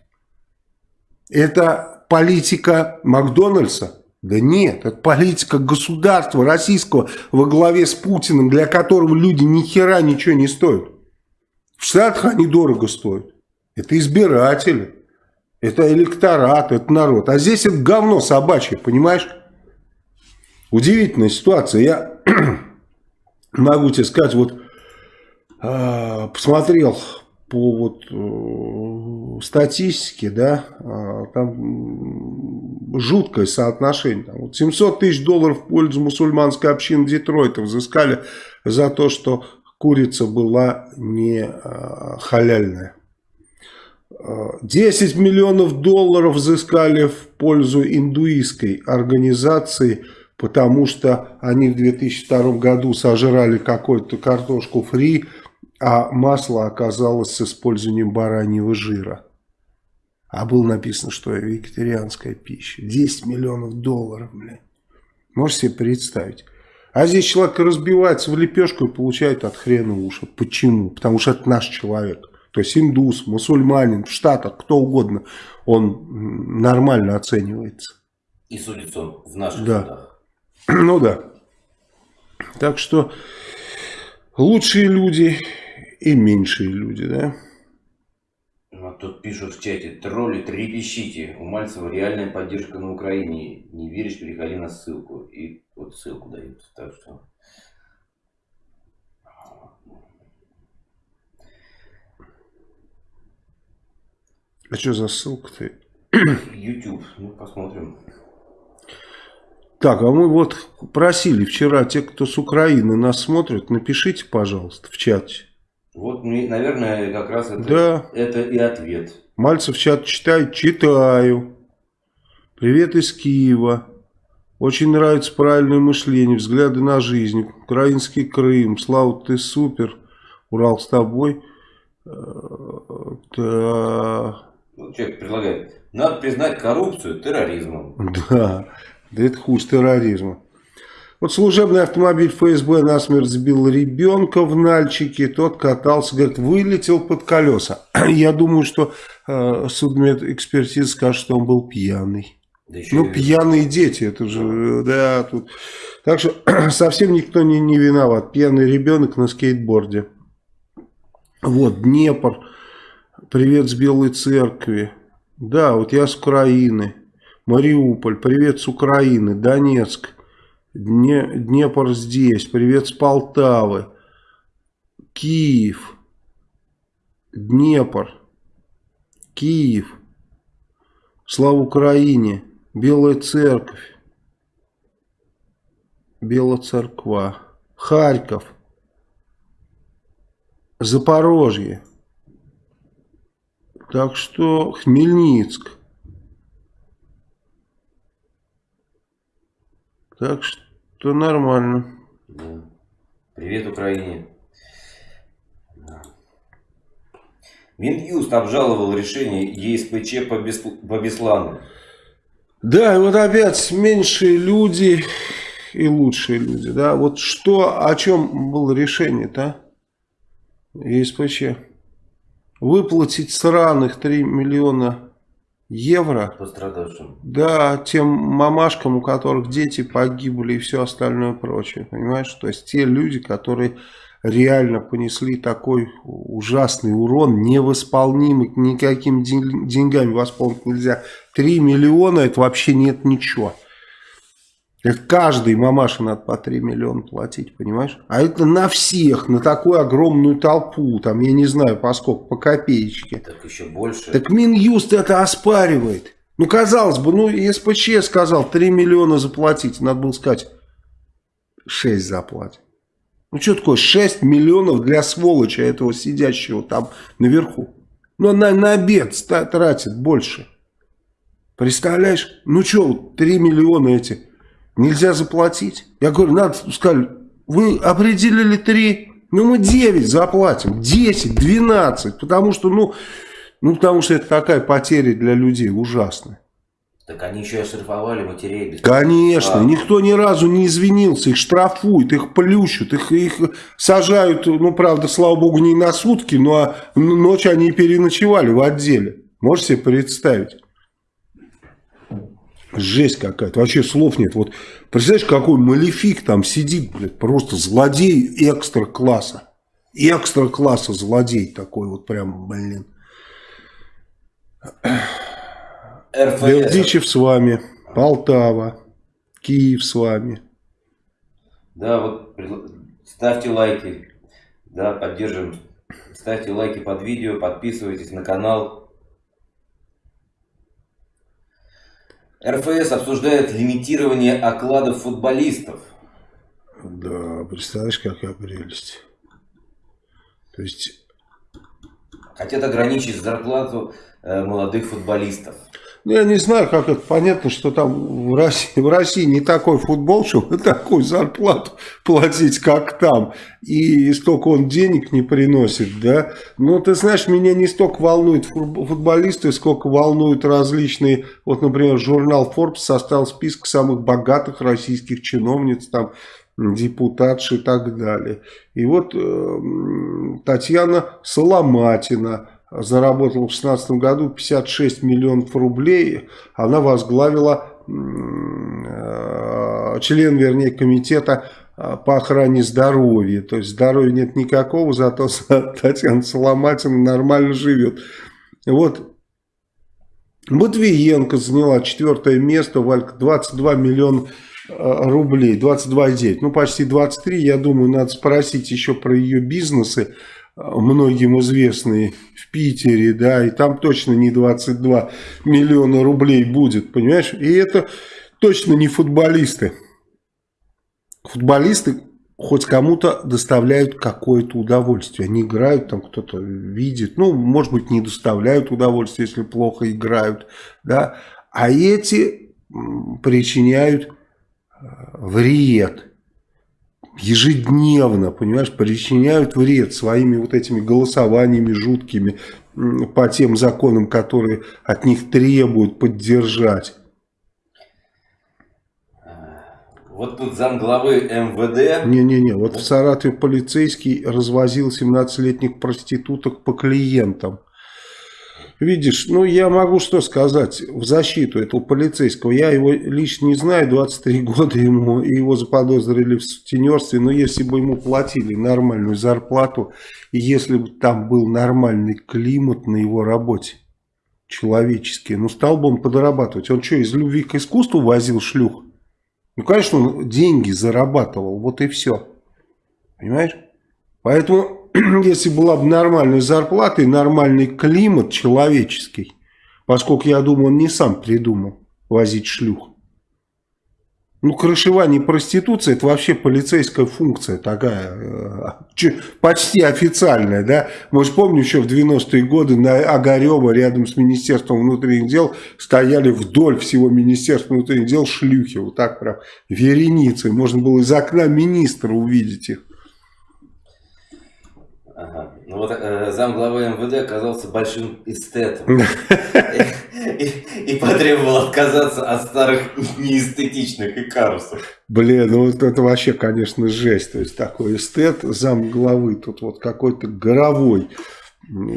S2: Это политика Макдональдса да нет, это политика государства российского во главе с Путиным, для которого люди ни хера ничего не стоят. В Штатах они дорого стоят. Это избиратели, это электорат, это народ. А здесь это говно собачье, понимаешь? Удивительная ситуация. Я могу тебе сказать, вот э, посмотрел по вот э, статистике, да, э, там жуткое соотношение. Там, вот 700 тысяч долларов в пользу мусульманской общины Детройта взыскали за то, что курица была не э, халяльная. 10 миллионов долларов взыскали в пользу индуистской организации, потому что они в 2002 году сожрали какую-то картошку фри, а масло оказалось с использованием бараньего жира. А было написано, что вегетарианская пища. 10 миллионов долларов, блин. Можете себе представить? А здесь человек разбивается в лепешку и получает от хрена уши. Почему? Потому что это наш человек. То есть индус, мусульманин, в Штатах, кто угодно, он нормально оценивается.
S1: И судится он в наших
S2: да.
S1: судах.
S2: Ну да. Так что лучшие люди и меньшие люди, да?
S1: Ну, тут пишут в чате, тролли, трепещите, у Мальцева реальная поддержка на Украине. Не веришь, переходи на ссылку. И вот ссылку дают. Так что...
S2: А что за ссылка-то?
S1: YouTube, ну посмотрим.
S2: Так, а мы вот просили вчера, те, кто с Украины нас смотрит, напишите, пожалуйста, в чате.
S1: Вот, наверное, как раз это,
S2: да.
S1: это и ответ.
S2: Мальцев чат читает? Читаю. Привет из Киева. Очень нравится правильное мышление, взгляды на жизнь. Украинский Крым. Слава, ты супер. Урал с тобой. Э,
S1: да. Ну, человек предлагает. Надо признать коррупцию терроризмом.
S2: Да. Да это хуже терроризма. Вот служебный автомобиль ФСБ насмерть сбил ребенка в Нальчике. Тот катался, говорит, вылетел под колеса. Я думаю, что э, судмедэкспертиза скажет, что он был пьяный. Да ну, пьяные дети, это же, да, тут. Так что совсем никто не, не виноват. Пьяный ребенок на скейтборде. Вот, Днепр. Привет с Белой Церкви. Да, вот я с Украины. Мариуполь, привет с Украины, Донецк, Днепр здесь, привет с Полтавы, Киев, Днепр, Киев, слава Украине, Белая Церковь, Белая Церква, Харьков, Запорожье, так что Хмельницк, Так что нормально.
S1: Да. Привет Украине. Да. Минюст обжаловал решение ЕСПЧ по, Бес... по Беслану.
S2: Да, и вот опять меньшие люди и лучшие люди. Да? Вот что, о чем было решение-то? ЕСПЧ. Выплатить сраных 3 миллиона евро.
S1: Пострадавшим.
S2: Да, тем мамашкам, у которых дети погибли и все остальное прочее. Понимаешь? То есть те люди, которые реально понесли такой ужасный урон, невосполнимый, никакими деньгами восполнить нельзя. 3 миллиона это вообще нет ничего. Это каждой мамаше надо по 3 миллиона платить, понимаешь? А это на всех, на такую огромную толпу, там, я не знаю, по сколько, по копеечке.
S1: Так еще больше.
S2: Так Минюст это оспаривает. Ну, казалось бы, ну, СПЧ сказал 3 миллиона заплатить, надо было сказать 6 заплатить. Ну, что такое 6 миллионов для сволочи этого сидящего там наверху? Ну, на, на обед тратит больше. Представляешь? Ну, что, 3 миллиона эти нельзя заплатить. Я говорю, надо, сказали, вы определили 3, ну мы 9 заплатим, 10, 12, потому что, ну, ну, потому что это такая потеря для людей ужасная.
S1: Так они еще и оштрафовали матерей. Без
S2: Конечно, а. никто ни разу не извинился, их штрафуют, их плющут, их, их сажают, ну, правда, слава богу, не на сутки, но а ночь они переночевали в отделе. Можете себе представить? Жесть какая-то. Вообще слов нет. Вот представляешь, какой малефик там сидит, блядь, просто злодей экстра класса. Экстра класса злодей такой вот прям, блин. Бердичев с вами, Полтава, Киев с вами.
S1: Да, вот ставьте лайки, да, поддержим. Ставьте лайки под видео, подписывайтесь на канал. РФС обсуждает лимитирование окладов футболистов.
S2: Да, представляешь, какая прелесть. То есть...
S1: Хотят ограничить зарплату э, молодых футболистов.
S2: Ну, я не знаю, как это понятно, что там в России, в России не такой футбол, чтобы такую зарплату платить, как там. И столько он денег не приносит, да. Но ты знаешь, меня не столько волнуют футболисты, сколько волнуют различные... Вот, например, журнал Forbes составил список самых богатых российских чиновниц, там, депутатши и так далее. И вот э, Татьяна Соломатина заработала в 2016 году 56 миллионов рублей. Она возглавила э, член, вернее, комитета э, по охране здоровья. То есть здоровья нет никакого, зато Татьяна Соломатина нормально живет. Вот Матвиенко заняла четвертое место, Валька, 22 миллиона э, рублей, 22,9, ну почти 23, я думаю, надо спросить еще про ее бизнесы, многим известные в Питере, да, и там точно не 22 миллиона рублей будет, понимаешь, и это точно не футболисты. Футболисты хоть кому-то доставляют какое-то удовольствие. Они играют, там кто-то видит, ну, может быть, не доставляют удовольствие, если плохо играют, да, а эти причиняют э, вред ежедневно, понимаешь, причиняют вред своими вот этими голосованиями жуткими по тем законам, которые от них требуют поддержать.
S1: Вот тут замглавы МВД.
S2: Не-не-не, вот в Саратове полицейский развозил 17-летних проституток по клиентам. Видишь, ну я могу что сказать в защиту этого полицейского. Я его лично не знаю, 23 года ему, и его заподозрили в сутенерстве. Но если бы ему платили нормальную зарплату, и если бы там был нормальный климат на его работе, человеческий, ну стал бы он подрабатывать. Он что, из любви к искусству возил шлюх? Ну, конечно, он деньги зарабатывал, вот и все. Понимаешь? Поэтому, если была бы нормальная зарплата и нормальный климат человеческий, поскольку, я думаю, он не сам придумал возить шлюх, ну, крышевание проституции это вообще полицейская функция такая, э, почти официальная, да. Мы же помним, еще в 90-е годы на Огарева рядом с Министерством внутренних дел стояли вдоль всего Министерства внутренних дел шлюхи, вот так прям вереницей. Можно было из окна министра увидеть их.
S1: Ага. Ну вот э, замглавы МВД оказался большим эстетом. И, потребовал отказаться от старых неэстетичных икарусов.
S2: Блин, ну вот это вообще, конечно, жесть. То есть такой эстет, замглавы, тут вот какой-то горовой.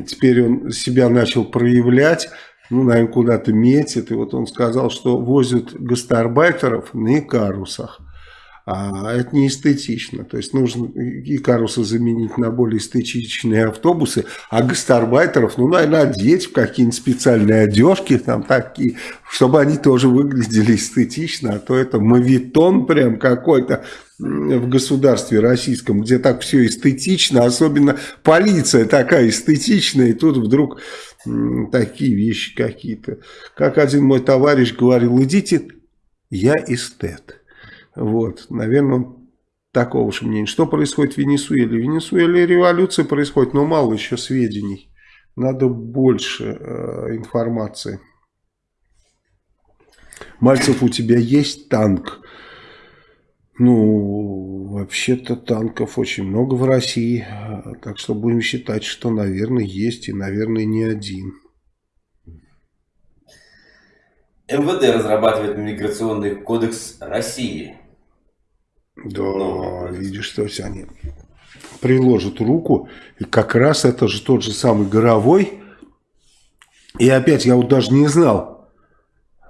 S2: Теперь он себя начал проявлять ну, наверное, куда-то метит. И вот он сказал, что возят гастарбайтеров на икарусах а это не эстетично. То есть нужно и карусы заменить на более эстетичные автобусы, а гастарбайтеров, ну, наверное, одеть в какие-нибудь специальные одежки, там такие, чтобы они тоже выглядели эстетично, а то это мавитон прям какой-то в государстве российском, где так все эстетично, особенно полиция такая эстетичная, и тут вдруг такие вещи какие-то. Как один мой товарищ говорил, идите, я эстет. Вот, наверное, он такого же мнения. Что происходит в Венесуэле? В Венесуэле революция происходит, но мало еще сведений. Надо больше э, информации. Мальцев, у тебя есть танк? Ну, вообще-то танков очень много в России. Так что будем считать, что, наверное, есть и, наверное, не один.
S1: МВД разрабатывает миграционный кодекс России.
S2: Да, Но... видишь, что есть они приложат руку, и как раз это же тот же самый Горовой. И опять, я вот даже не знал,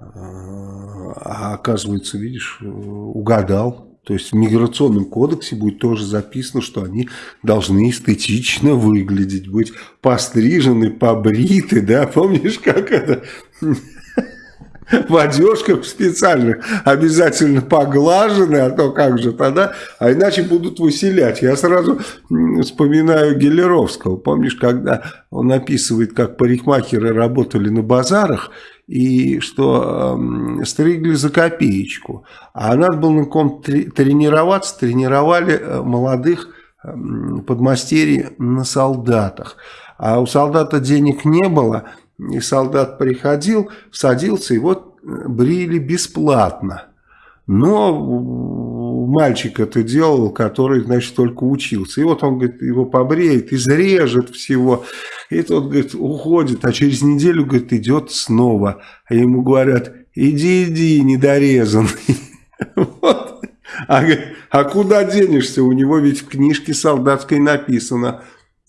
S2: а оказывается, видишь, угадал. То есть в миграционном кодексе будет тоже записано, что они должны эстетично выглядеть, быть пострижены, побриты, да, помнишь, как это в одежках специальных, обязательно поглажены, а то как же тогда, а иначе будут выселять. Я сразу вспоминаю Гелеровского, помнишь, когда он описывает, как парикмахеры работали на базарах, и что э, стригли за копеечку. А надо было на ком тренироваться, тренировали э, молодых э, подмастерий на солдатах. А у солдата денег не было, и солдат приходил, садился, и вот э, брили бесплатно. Но мальчик это делал, который, значит, только учился. И вот он, говорит, его побреет, изрежет всего. И тот, говорит, уходит, а через неделю, говорит, идет снова. А ему говорят, иди, иди, недорезанный. Вот. А, а куда денешься? У него ведь в книжке солдатской написано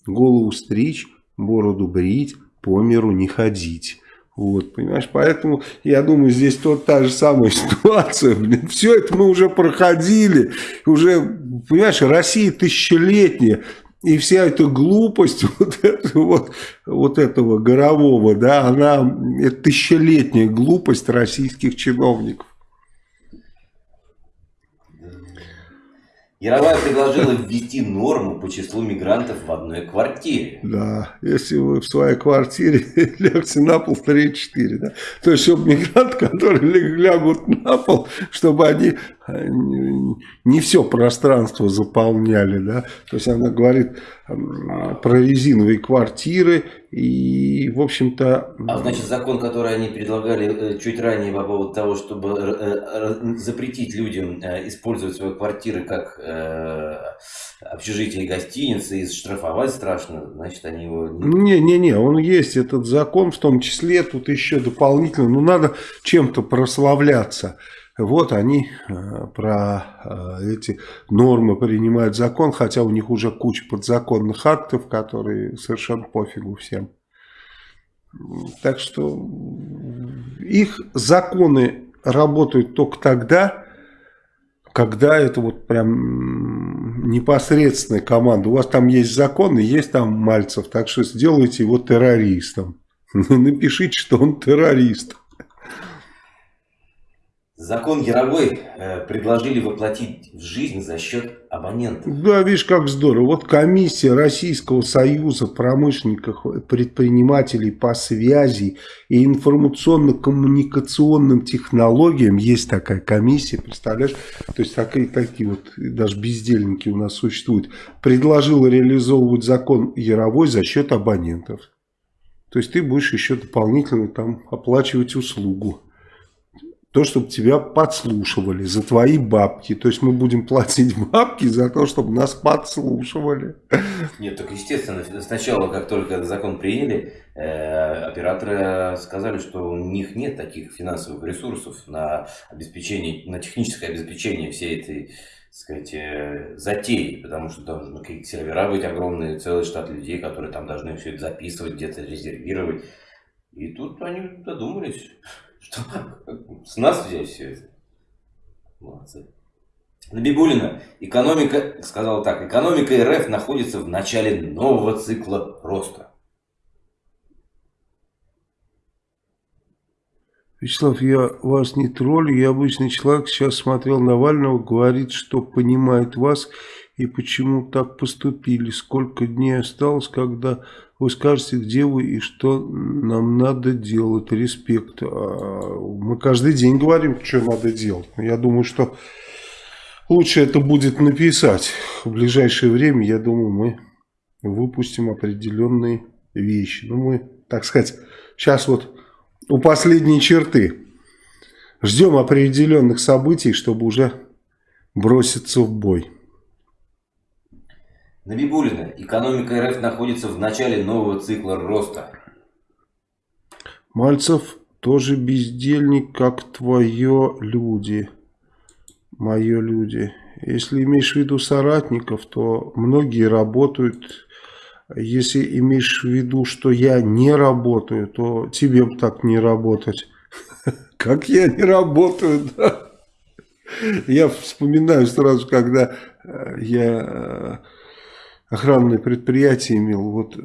S2: голову стричь, бороду брить, по миру не ходить. Вот, понимаешь, поэтому я думаю, здесь вот та же самая ситуация. Блин, все это мы уже проходили, уже, понимаешь, Россия тысячелетняя, И вся эта глупость вот, это, вот, вот этого Горового, да, она, это тысячелетняя глупость российских чиновников.
S1: Яровая предложила ввести норму по числу мигрантов в одной квартире.
S2: Да, если вы в своей квартире лягте на пол 3-4, да. То есть, чтобы мигранты, которые лягут на пол, чтобы они не все пространство заполняли, да. То есть, она говорит про резиновые квартиры и, в общем-то...
S1: А значит, закон, который они предлагали э, чуть ранее по поводу того, чтобы э, запретить людям использовать свои квартиры как общежитие и гостиницы и штрафовать страшно, значит, они его...
S2: Не-не-не, он есть, этот закон, в том числе, тут еще дополнительно, ну, надо чем-то прославляться. Вот они э, про э, эти нормы принимают закон, хотя у них уже куча подзаконных актов, которые совершенно пофигу всем. Так что их законы работают только тогда, когда это вот прям непосредственная команда. У вас там есть законы, есть там Мальцев, так что сделайте его террористом. Напишите, что он террорист.
S1: Закон Яровой э, предложили воплотить в жизнь за счет абонентов.
S2: Да, видишь, как здорово. Вот комиссия Российского союза промышленников, предпринимателей по связи и информационно-коммуникационным технологиям. Есть такая комиссия, представляешь? То есть такие, такие вот даже бездельники у нас существуют. Предложила реализовывать закон Яровой за счет абонентов. То есть ты будешь еще дополнительно там оплачивать услугу то, чтобы тебя подслушивали за твои бабки. То есть мы будем платить бабки за то, чтобы нас подслушивали.
S1: Нет, так естественно, сначала, как только этот закон приняли, э, операторы сказали, что у них нет таких финансовых ресурсов на обеспечение, на техническое обеспечение всей этой сказать, э, затеи, потому что должны какие-то сервера быть огромные, целый штат людей, которые там должны все это записывать, где-то резервировать. И тут они додумались. Что? С нас взять все это? Молодцы. Набибулина. Экономика, сказал так, экономика РФ находится в начале нового цикла роста.
S2: Вячеслав, я вас не троллю, я обычный человек, сейчас смотрел Навального, говорит, что понимает вас и почему так поступили. Сколько дней осталось, когда вы скажете, где вы и что нам надо делать. Респект. А, мы каждый день говорим, что надо делать. Я думаю, что лучше это будет написать. В ближайшее время, я думаю, мы выпустим определенные вещи. Ну, мы, так сказать, сейчас вот у последней черты. Ждем определенных событий, чтобы уже броситься в бой.
S1: Набибулина. Экономика РФ находится в начале нового цикла роста.
S2: Мальцев тоже бездельник, как твое люди. Мое люди. Если имеешь в виду соратников, то многие работают. Если имеешь в виду, что я не работаю, то тебе так не работать. Как я не работаю, да? Я вспоминаю сразу, когда э, я э, охранное предприятие имел, вот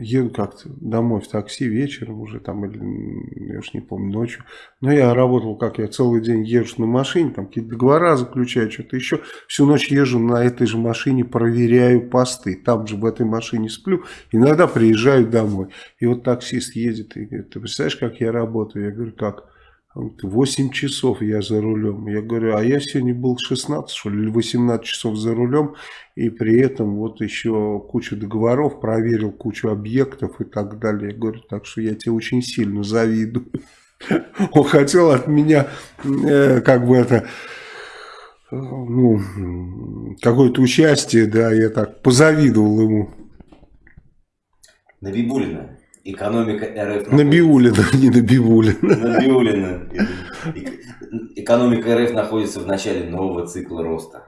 S2: еду как-то домой в такси вечером уже там, или, я уж не помню, ночью. Но я работал, как я целый день езжу на машине, там какие-то договора заключаю, что-то еще. Всю ночь езжу на этой же машине, проверяю посты. Там же в этой машине сплю, иногда приезжаю домой. И вот таксист едет и говорит, ты представляешь, как я работаю? Я говорю, как? 8 часов я за рулем. Я говорю, а я сегодня был 16 что ли, или 18 часов за рулем. И при этом вот еще кучу договоров, проверил кучу объектов и так далее. Я говорю, так что я тебе очень сильно завидую. Он хотел от меня, э, как бы это, ну, какое-то участие, да, я так позавидовал ему.
S1: Набибулина. Экономика РФ...
S2: Набиулина, не Набиулина.
S1: Набиулина. Экономика РФ находится в начале нового цикла роста.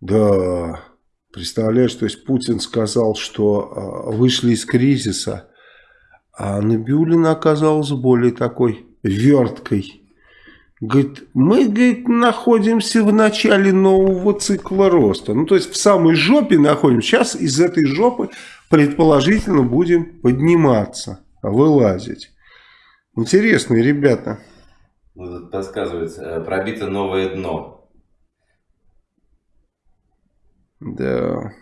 S2: Да, представляешь, то есть Путин сказал, что а, вышли из кризиса, а Набиулина оказалась более такой верткой. Говорит, мы, говорит, находимся в начале нового цикла роста. Ну, то есть в самой жопе находимся. Сейчас из этой жопы предположительно будем подниматься, вылазить. Интересные ребята.
S1: Ну, тут подсказывается, э, пробито новое дно.
S2: Да.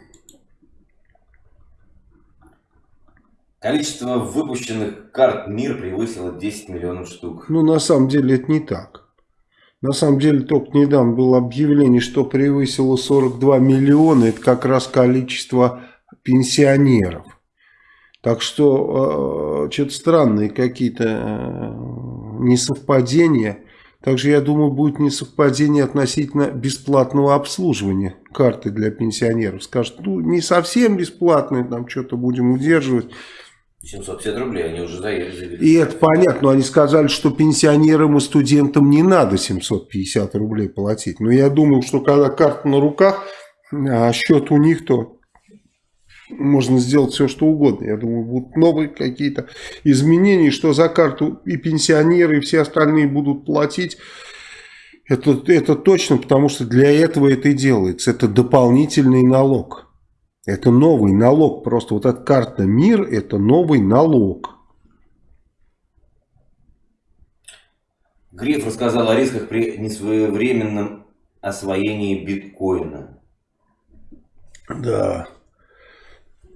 S1: Количество выпущенных карт МИР превысило 10 миллионов штук.
S2: Ну, на самом деле, это не так. На самом деле, только недавно было объявление, что превысило 42 миллиона. Это как раз количество пенсионеров. Так что, э, что-то странные какие-то э, несовпадения. Также, я думаю, будет несовпадение относительно бесплатного обслуживания карты для пенсионеров. Скажут, ну, не совсем бесплатные, там что-то будем удерживать.
S1: 750 рублей, они уже заехали.
S2: И это понятно, но они сказали, что пенсионерам и студентам не надо 750 рублей платить. Но я думаю, что когда карта на руках, а счет у них, то можно сделать все, что угодно. Я думаю, будут новые какие-то изменения, что за карту и пенсионеры, и все остальные будут платить. Это, это точно, потому что для этого это и делается. Это дополнительный налог. Это новый налог. Просто вот эта карта МИР – это новый налог.
S1: Греф рассказал о рисках при несвоевременном освоении биткоина.
S2: Да.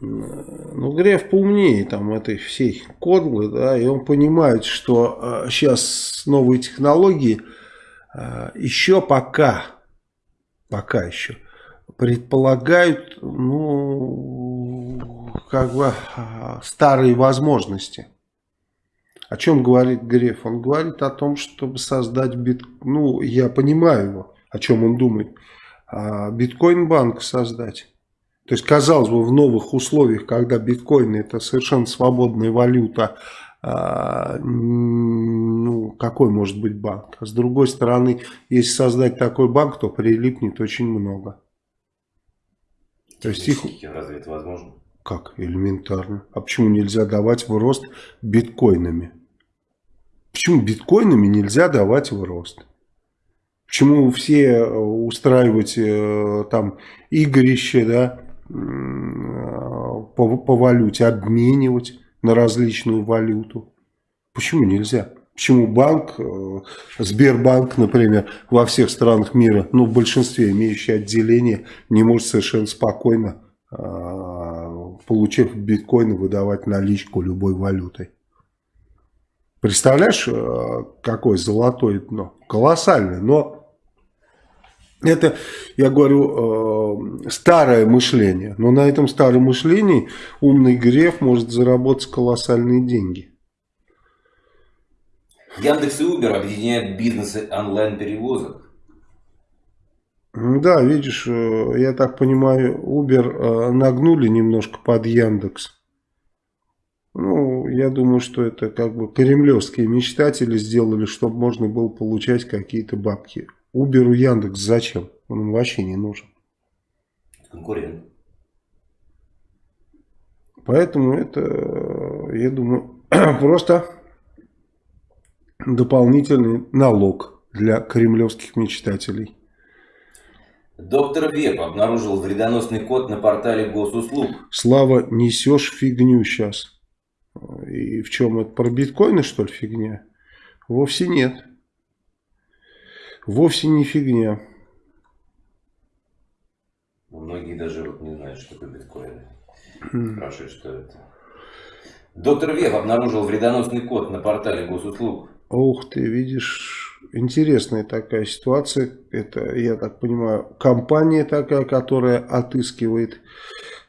S2: Ну, Греф поумнее там этой всей кодлы, да, и он понимает, что э, сейчас новые технологии э, еще пока, пока еще – предполагают, ну, как бы а, старые возможности. О чем говорит Греф? Он говорит о том, чтобы создать бит... Ну, я понимаю его, о чем он думает. А биткоин-банк создать. То есть, казалось бы, в новых условиях, когда биткоин это совершенно свободная валюта, а, ну, какой может быть банк? А с другой стороны, если создать такой банк, то прилипнет очень много.
S1: То есть их... Разве это возможно?
S2: Как? Элементарно. А почему нельзя давать в рост биткоинами? Почему биткоинами нельзя давать в рост? Почему все э, устраивать э, там игрище, да, по, по валюте, обменивать на различную валюту? Почему нельзя? Почему банк, э, Сбербанк, например, во всех странах мира, ну в большинстве имеющие отделение, не может совершенно спокойно, а, получив биткоины, выдавать наличку любой валютой? Представляешь, э, какое золотое дно? Колоссальное, но это, я говорю, э, старое мышление. Но на этом старом мышлении умный Греф может заработать колоссальные деньги.
S1: Яндекс и Uber объединяют бизнесы онлайн-перевозок.
S2: Да, видишь, э, я так понимаю, Uber э, нагнули немножко под Яндекс. Ну, я думаю, что это как бы кремлевские мечтатели сделали, чтобы можно было получать какие-то бабки. Uber у Яндекс зачем? Он им вообще не нужен.
S1: Конкурент.
S2: Поэтому это, я думаю, просто дополнительный налог для кремлевских мечтателей.
S1: Доктор Веб обнаружил вредоносный код на портале госуслуг.
S2: Слава, несешь фигню сейчас. И в чем это? Про биткоины, что ли, фигня? Вовсе нет. Вовсе не фигня.
S1: Многие даже вот не знают, что такое биткоины. Спрашивают, что это. Доктор Веб обнаружил вредоносный код на портале госуслуг.
S2: Ух ты, видишь, интересная такая ситуация. Это, я так понимаю, компания такая, которая отыскивает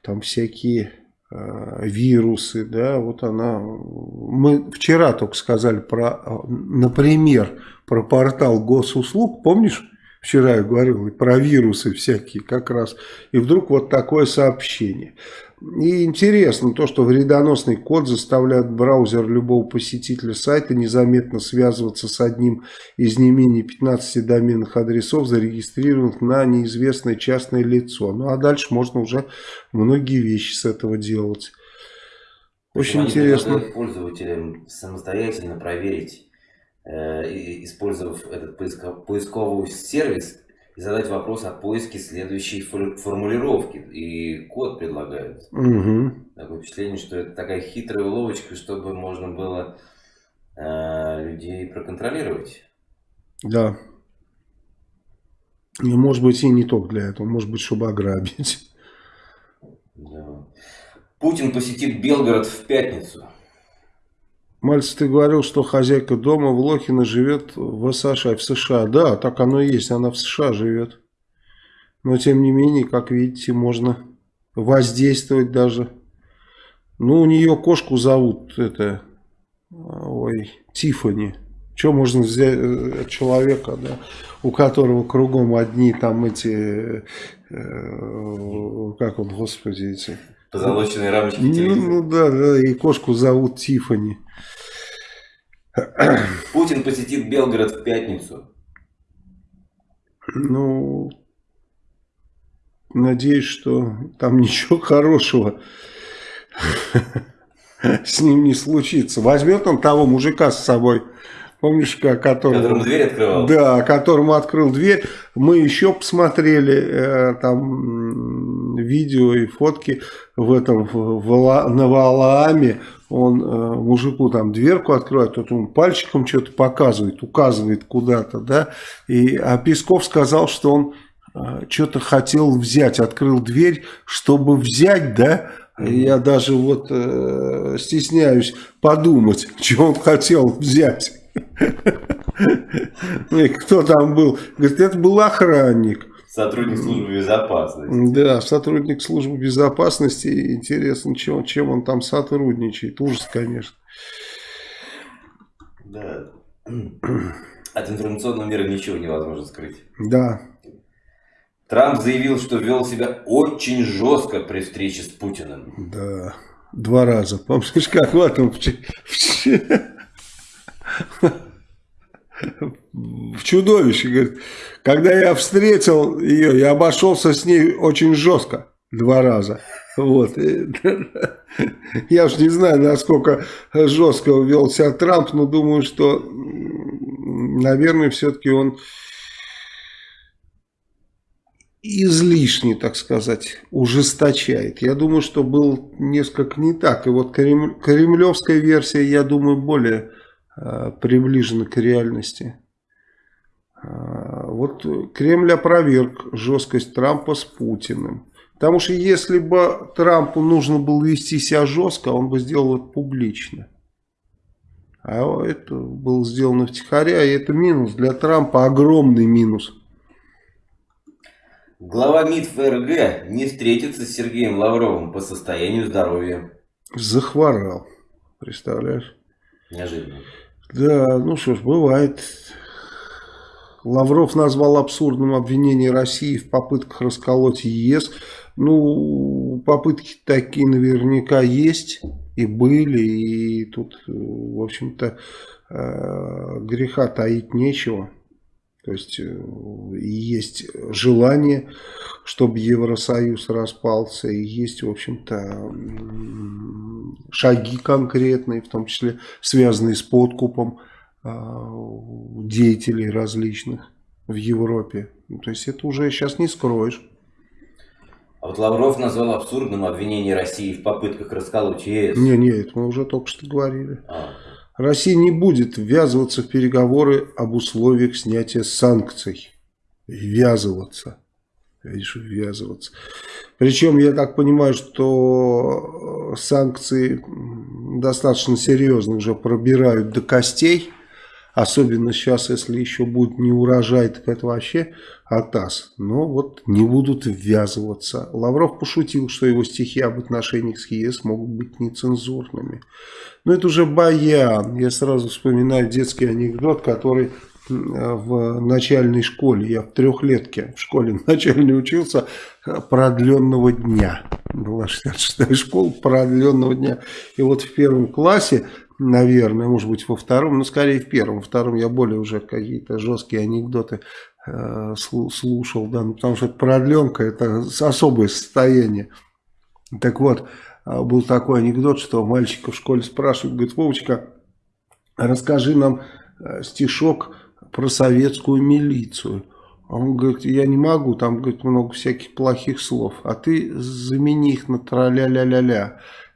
S2: там всякие вирусы, да, вот она, мы вчера только сказали про, например, про портал госуслуг, помнишь? Вчера я говорил про вирусы всякие как раз. И вдруг вот такое сообщение. И интересно то, что вредоносный код заставляет браузер любого посетителя сайта незаметно связываться с одним из не менее 15 доменных адресов, зарегистрированных на неизвестное частное лицо. Ну а дальше можно уже многие вещи с этого делать. Очень интересно.
S1: пользователям самостоятельно проверить э, использовав этот поисковый сервис, и задать вопрос о поиске следующей формулировки. И код предлагают.
S2: Угу.
S1: Такое впечатление, что это такая хитрая уловочка, чтобы можно было э, людей проконтролировать.
S2: Да. И может быть и не только для этого, может быть, чтобы ограбить.
S1: Да. Путин посетит Белгород в пятницу.
S2: Мальцев, ты говорил, что хозяйка дома в Лохино живет в США, в США. Да, так оно и есть, она в США живет. Но, тем не менее, как видите, можно воздействовать даже. Ну, у нее кошку зовут, это, ой, Тифани. Что можно взять от человека, да, у которого кругом одни там эти, э, как он, господи, эти...
S1: Позолоченные рамочки
S2: ну, ну да, да, и кошку зовут Тифани.
S1: Путин посетит Белгород в пятницу.
S2: Ну, надеюсь, что там ничего хорошего с ним не случится. Возьмет он того мужика с собой. Помнишь, которому,
S1: которому дверь открывал?
S2: Да, которому открыл дверь. Мы еще посмотрели э, там видео и фотки в этом в, в, на Валааме он э, мужику там дверку открывает, тот ему пальчиком что-то показывает, указывает куда-то, да, и, а Песков сказал, что он э, что-то хотел взять, открыл дверь, чтобы взять, да, я даже вот э, стесняюсь подумать, что он хотел взять. Кто там был? Говорит, это был охранник.
S1: Сотрудник службы безопасности.
S2: Да, сотрудник службы безопасности. Интересно, чем, чем он там сотрудничает. Ужас, конечно.
S1: Да. От информационного мира ничего невозможно скрыть.
S2: Да.
S1: Трамп заявил, что вел себя очень жестко при встрече с Путиным.
S2: Да, два раза. Помнишь, как в этом в чудовище. Говорит, когда я встретил ее, я обошелся с ней очень жестко. Два раза. Вот. Я уж не знаю, насколько жестко вел себя Трамп, но думаю, что, наверное, все-таки он излишне, так сказать, ужесточает. Я думаю, что был несколько не так. И вот кремлевская версия, я думаю, более приближены к реальности. Э, вот Кремль опроверг жесткость Трампа с Путиным. Потому что если бы Трампу нужно было вести себя жестко, он бы сделал это публично. А это было сделано втихаря, и это минус. Для Трампа огромный минус.
S1: Глава МИД ФРГ не встретится с Сергеем Лавровым по состоянию здоровья.
S2: Захворал. Представляешь?
S1: Неожиданно.
S2: Да, ну что ж, бывает. Лавров назвал абсурдным обвинение России в попытках расколоть ЕС. Ну, попытки такие наверняка есть и были, и тут, в общем-то, э, греха таить нечего. То есть э, есть желание, чтобы Евросоюз распался, и есть, в общем-то, шаги конкретные, в том числе связанные с подкупом а, деятелей различных в Европе. Ну, то есть это уже сейчас не скроешь.
S1: А вот Лавров назвал абсурдным обвинение России в попытках расколоть ЕС.
S2: Не, не, это мы уже только что говорили. А. Россия не будет ввязываться в переговоры об условиях снятия санкций. Ввязываться. Видишь, ввязываться. Причем, я так понимаю, что санкции достаточно серьезно уже пробирают до костей. Особенно сейчас, если еще будет не урожай, так это вообще атас. Но вот не будут ввязываться. Лавров пошутил, что его стихи об отношениях с ЕС могут быть нецензурными. Но это уже баян. Я сразу вспоминаю детский анекдот, который в начальной школе, я в трехлетке в школе начальной учился, продленного дня. Была 66-я школа продленного дня. И вот в первом классе, наверное, может быть, во втором, но скорее в первом. Во втором я более уже какие-то жесткие анекдоты э, слушал, да, ну, потому что это продленка, это особое состояние. Так вот, э, был такой анекдот, что мальчика в школе спрашивают, говорит, Вовочка, расскажи нам э, стишок про советскую милицию. Он говорит, я не могу, там говорит, много всяких плохих слов, а ты замени их на тра-ля-ля-ля-ля.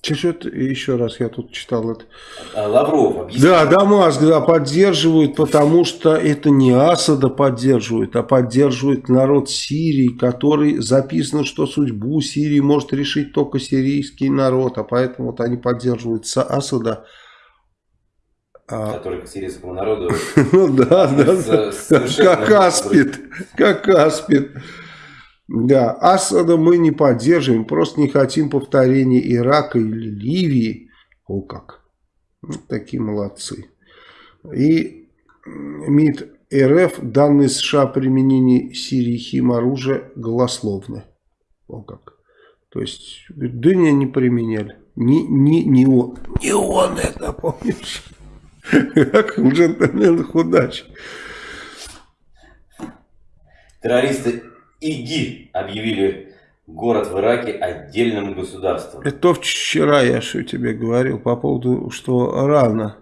S2: Что-то еще раз я тут читал это.
S1: А, Лавров объяснил.
S2: Да, Дамаск, да, поддерживают, потому что это не Асада поддерживает, а поддерживает народ Сирии, который записано, что судьбу Сирии может решить только сирийский народ, а поэтому вот они поддерживают Асада.
S1: А... Который к сирийскому народу...
S2: Ну да, да, как аспид, как аспид. Да, Асада мы не поддерживаем, просто не хотим повторения Ирака или Ливии. О как. Вот ну, такие молодцы. И МИД РФ данные США о применении Сирии химоружия голословны. О как. То есть, да не, не применяли. Не, не, не он. Не он это, помнишь? Как у джентльменах удачи.
S1: Террористы ИГИ объявили город в Ираке отдельным государством.
S2: Это вчера я что тебе говорил по поводу, что рано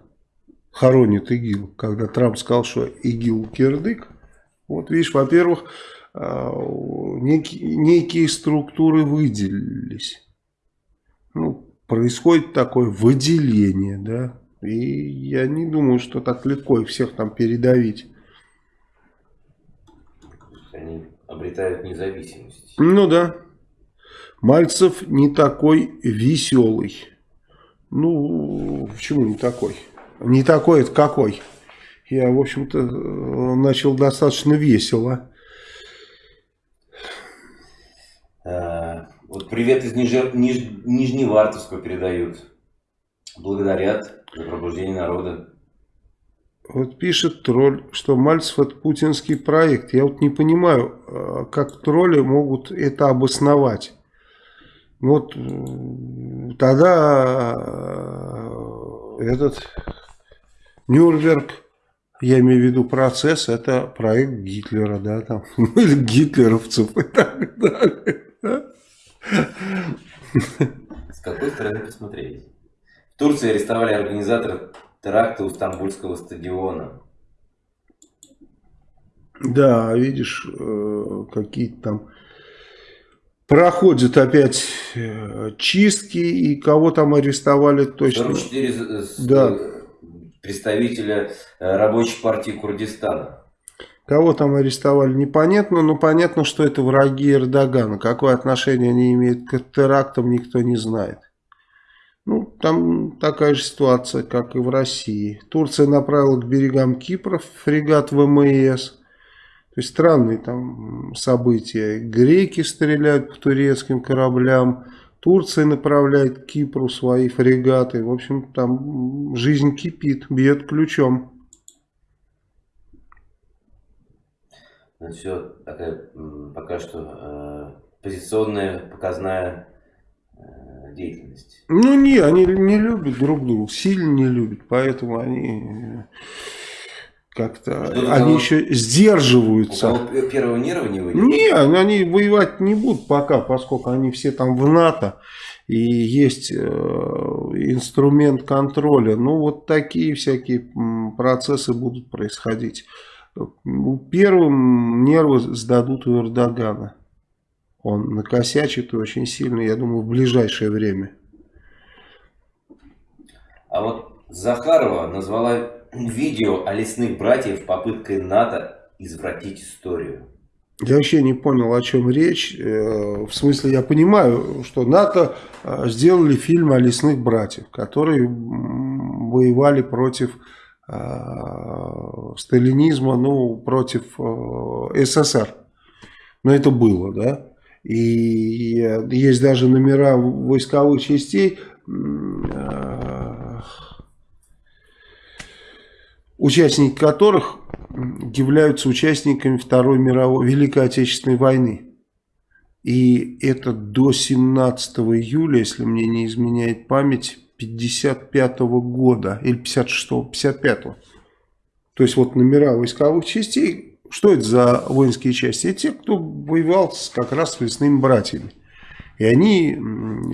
S2: хоронит ИГИЛ, когда Трамп сказал, что ИГИЛ кирдык. Вот видишь, во-первых, а, некие, некие структуры выделились. Ну, происходит такое выделение, да. И я не думаю, что так легко их всех там передавить.
S1: Они обретают независимость.
S2: Ну да. Мальцев не такой веселый. Ну, почему не такой? Не такой, это какой? Я, в общем-то, начал достаточно весело.
S1: А, вот привет из Нижер... Ниж... Нижневартовска передают. Благодарят за пробуждение народа.
S2: Вот пишет тролль, что Мальцев это путинский проект. Я вот не понимаю, а, как тролли могут это обосновать. Вот тогда а, этот Нюрнберг, я имею в виду процесс, это проект Гитлера, да, там, или гитлеровцев и так далее.
S1: С какой стороны посмотреть? В Турции арестовали организатора теракта у Стамбульского стадиона.
S2: Да, видишь, э, какие-то там проходят опять э, чистки, и кого там арестовали точно.
S1: 44 да. представителя э, рабочей партии Курдистана.
S2: Кого там арестовали, непонятно, но понятно, что это враги Эрдогана. Какое отношение они имеют к терактам, никто не знает. Ну, там такая же ситуация, как и в России. Турция направила к берегам Кипра фрегат ВМС. То есть странные там события. Греки стреляют по турецким кораблям. Турция направляет к Кипру свои фрегаты. В общем, там жизнь кипит, бьет ключом.
S1: Ну, все такая пока что э, позиционная, показная деятельность?
S2: Ну не, они не любят друг друга, сильно не любят, поэтому они э, как-то, они того, еще сдерживаются. У
S1: кого первого нерва не выйдет?
S2: Не, они воевать не будут пока, поскольку они все там в НАТО. И есть э, инструмент контроля. Ну, вот такие всякие процессы будут происходить. Первым нервы сдадут у Эрдогана он накосячит очень сильно, я думаю, в ближайшее время.
S1: А вот Захарова назвала видео о лесных братьев попыткой НАТО извратить историю.
S2: Я вообще не понял, о чем речь. Э, в смысле, я понимаю, что НАТО э, сделали фильм о лесных братьев, которые воевали против э, сталинизма, ну, против СССР. Но это было, да? И есть даже номера войсковых частей, участники которых являются участниками Второй мировой, Великой Отечественной войны. И это до 17 июля, если мне не изменяет память, 55 -го года или 56-го, 55 -го. То есть вот номера войсковых частей, что это за воинские части? Это те, кто воевал как раз с лесными братьями. И они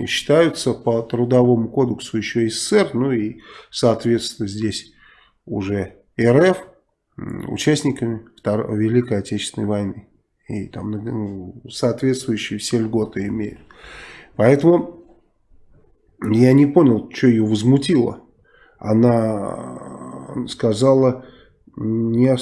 S2: считаются по трудовому кодексу еще СССР, ну и соответственно здесь уже РФ участниками Второй, Великой Отечественной войны. И там ну, соответствующие все льготы имеют. Поэтому я не понял, что ее возмутило. Она сказала, не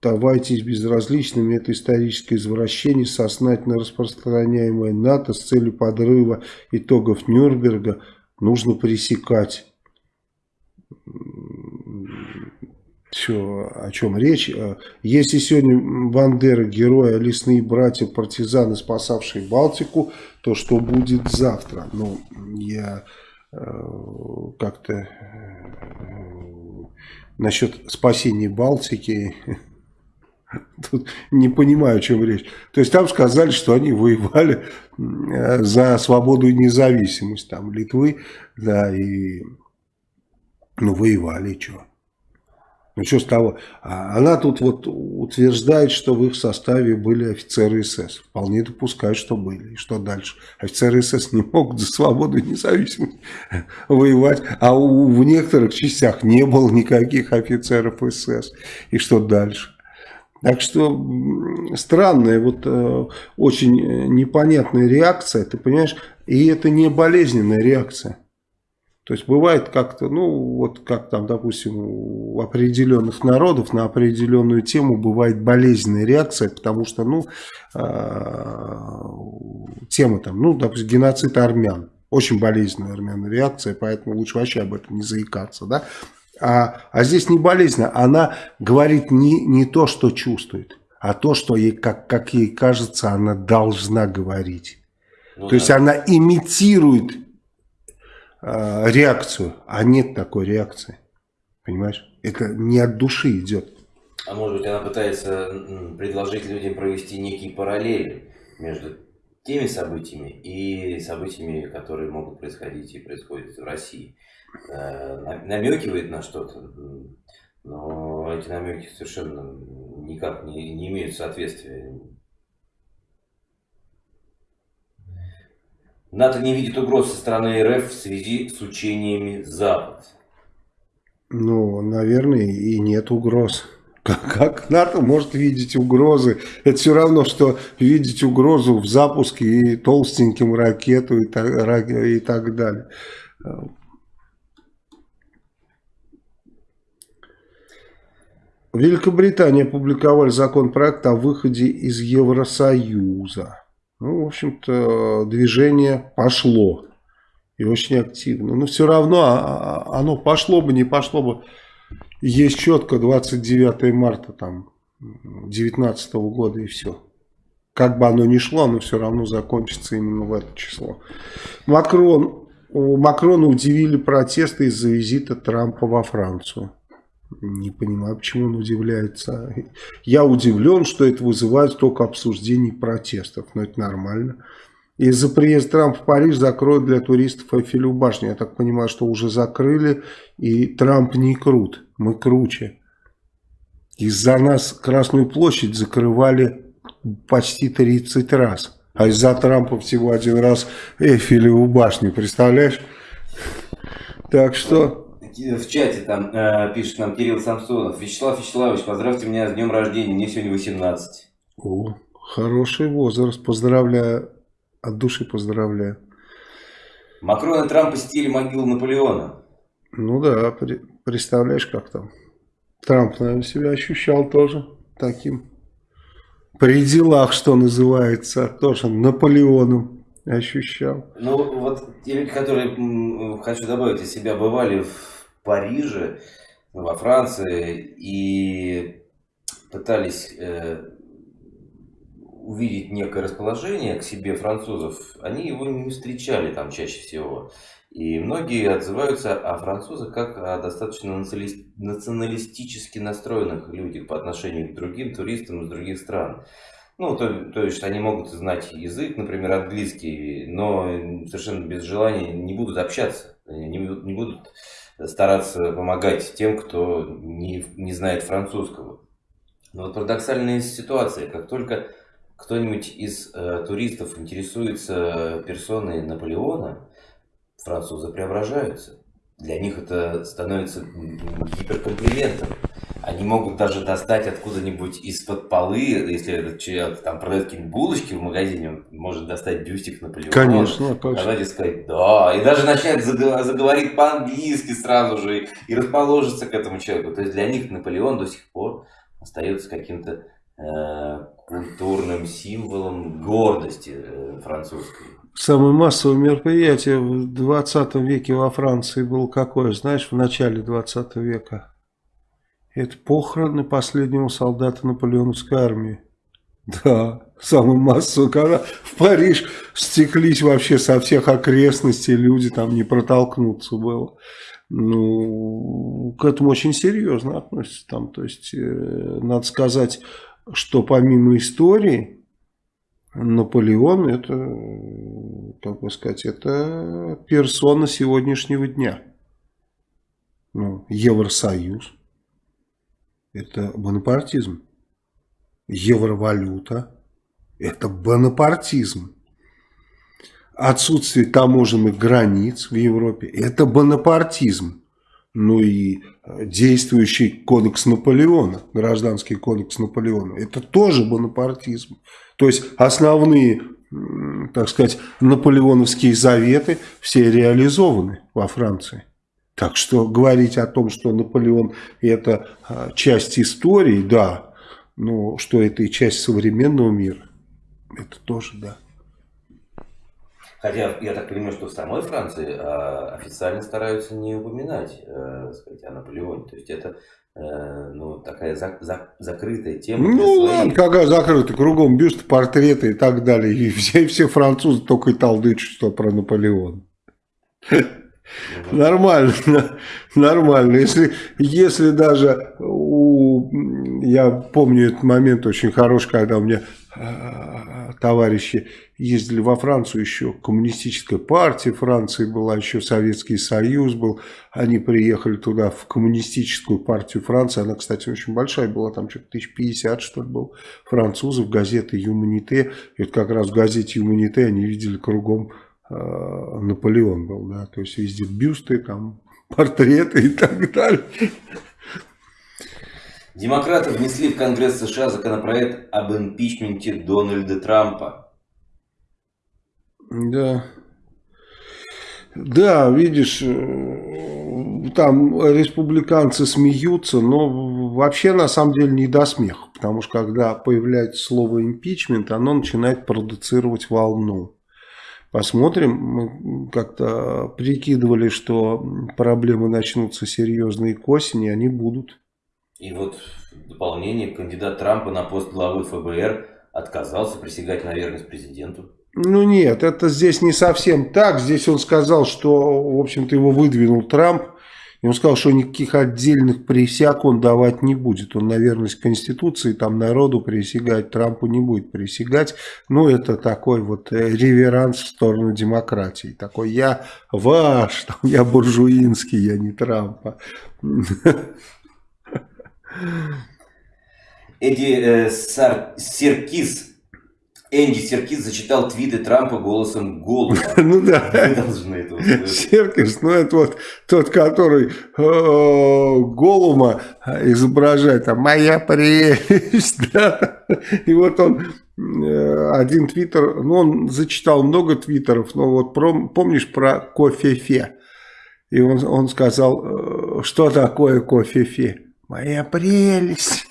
S2: оставайтесь безразличными, это историческое извращение, сознательно распространяемое НАТО с целью подрыва итогов Нюрнберга нужно пресекать. Все, о чем речь. Если сегодня Бандера, герои, лесные братья, партизаны, спасавшие Балтику, то что будет завтра? Ну, я э, как-то э, насчет спасения Балтики тут не понимаю, о чем речь. То есть там сказали, что они воевали э, за свободу и независимость там Литвы, да, и ну воевали, и что? Ну что с того? А она тут вот утверждает, что в их составе были офицеры СС. Вполне допускают, что были. И что дальше? Офицеры СС не могут за свободу и независимость воевать. А у, в некоторых частях не было никаких офицеров СС. И что дальше? Так что странная, вот э, очень непонятная реакция, ты понимаешь, и это не болезненная реакция. То есть бывает как-то, ну вот как там, допустим, у определенных народов на определенную тему бывает болезненная реакция, потому что, ну, э, тема там, ну, допустим, геноцид армян. Очень болезненная армян реакция, поэтому лучше вообще об этом не заикаться, да. А, а здесь не болезненно, она говорит не, не то, что чувствует, а то, что ей, как, как ей кажется, она должна говорить. Ну, то да. есть она имитирует э, реакцию, а нет такой реакции. Понимаешь? Это не от души идет.
S1: А может быть она пытается предложить людям провести некие параллели между теми событиями и событиями, которые могут происходить и происходят в России. Э, намекивает на что-то, но эти намеки совершенно никак не, не имеют соответствия НАТО не видит угроз со стороны РФ в связи с учениями Запад.
S2: Ну, наверное, и нет угроз. Как, НАТО может видеть угрозы? Это все равно, что видеть угрозу в запуске и толстеньким ракету и так, и так далее. В Великобритании опубликовали законопроект о выходе из Евросоюза. Ну, в общем-то, движение пошло. И очень активно. Но все равно а, а, оно пошло бы, не пошло бы. Есть четко 29 марта там 19 года и все. Как бы оно ни шло, оно все равно закончится именно в это число. Макрон, Макрона удивили протесты из-за визита Трампа во Францию. Не понимаю, почему он удивляется. Я удивлен, что это вызывает только обсуждений протестов. Но это нормально. Из-за приезда Трампа в Париж закроют для туристов Эйфелеву башню. Я так понимаю, что уже закрыли. И Трамп не крут. Мы круче. Из-за нас Красную площадь закрывали почти 30 раз. А из-за Трампа всего один раз Эйфелеву башню. Представляешь? Так что
S1: в чате там э, пишет нам Кирилл Самсонов. Вячеслав Вячеславович, поздравьте меня с днем рождения, мне сегодня 18.
S2: О, хороший возраст, поздравляю, от души поздравляю.
S1: Макрон и Трамп посетили могилу Наполеона.
S2: Ну да, при, представляешь, как там. Трамп, наверное, себя ощущал тоже таким. При делах, что называется, тоже Наполеоном ощущал.
S1: Ну, вот те люди, которые, хочу добавить, из себя бывали в Париже, во Франции и пытались э, увидеть некое расположение к себе французов, они его не встречали там чаще всего. И многие отзываются о французах как о достаточно националистически настроенных людях по отношению к другим туристам из других стран. Ну, то, то есть они могут знать язык, например, английский, но совершенно без желания не будут общаться, не, не будут стараться помогать тем, кто не, не знает французского. Но вот парадоксальная ситуация, как только кто-нибудь из э, туристов интересуется персоной Наполеона, французы преображаются. Для них это становится гиперкомплиментом. Они могут даже достать откуда-нибудь из-под полы, если этот человек там продает какие-нибудь булочки в магазине, он может достать бюстик Наполеона.
S2: Конечно,
S1: конечно. и сказать «да», и даже начать заговорить по-английски сразу же, и расположиться к этому человеку. То есть для них Наполеон до сих пор остается каким-то э, культурным символом гордости э, французской.
S2: Самое массовое мероприятие в 20 веке во Франции было какое? Знаешь, в начале 20 века. Это похороны последнего солдата наполеоновской армии. Да, самое массовое, когда в Париж стеклись вообще со всех окрестностей, люди там не протолкнуться было. Ну, к этому очень серьезно относятся там. То есть, э, надо сказать, что помимо истории, Наполеон это, как бы сказать, это персона сегодняшнего дня. Ну, Евросоюз. Это бонапартизм. Евровалюта. Это бонапартизм. Отсутствие таможенных границ в Европе. Это бонапартизм ну и действующий кодекс Наполеона, гражданский кодекс Наполеона, это тоже бонапартизм. То есть основные, так сказать, наполеоновские заветы все реализованы во Франции. Так что говорить о том, что Наполеон это а, часть истории, да, но что это и часть современного мира, это тоже да.
S1: Хотя я так понимаю, что в самой Франции э, официально стараются не упоминать э, сказать, о Наполеоне. То есть это ну, такая за, за, закрытая тема.
S2: Ну ладно, какая закрытая, кругом бюсты, портреты и так далее. И все, все французы только и толдычат, что про Наполеон. Нормально, нормально. Если, если даже у, я помню этот момент очень хороший, когда у меня э, товарищи ездили во Францию, еще коммунистическая партия Франции была, еще Советский Союз был. Они приехали туда в коммунистическую партию Франции. Она, кстати, очень большая была, там что-то 1050, что ли, был французов, газеты «Юманите». И вот как раз в газете «Юманите» они видели кругом э, Наполеон был, да, то есть везде бюсты, там портреты и так далее.
S1: Демократы внесли в Конгресс США законопроект об импичменте Дональда Трампа.
S2: Да. Да, видишь, э, там республиканцы смеются, но вообще на самом деле не до смеха. Потому что когда появляется слово импичмент, оно начинает продуцировать волну. Посмотрим, мы как-то прикидывали, что проблемы начнутся серьезные к осени, они будут.
S1: И вот в дополнение кандидат Трампа на пост главы ФБР отказался присягать на верность президенту.
S2: Ну нет, это здесь не совсем так. Здесь он сказал, что, в общем-то, его выдвинул Трамп. И он сказал, что никаких отдельных присяг он давать не будет. Он на верность Конституции, там народу присягать, Трампу не будет присягать. Ну, это такой вот э, реверанс в сторону демократии. Такой, я ваш, там, я буржуинский, я не Трампа.
S1: Эдди э, Сар Серкис Энди Серкис зачитал твиты Трампа голосом Голуба.
S2: Ну да. Вы должны это услышать. Серкис, ну это вот тот, который э, Голума изображает, там, моя прелесть, да. И вот он э, один твиттер, ну он зачитал много твиттеров, но вот помнишь про кофе-фе? И он, он сказал, э, что такое кофе-фе? Моя прелесть.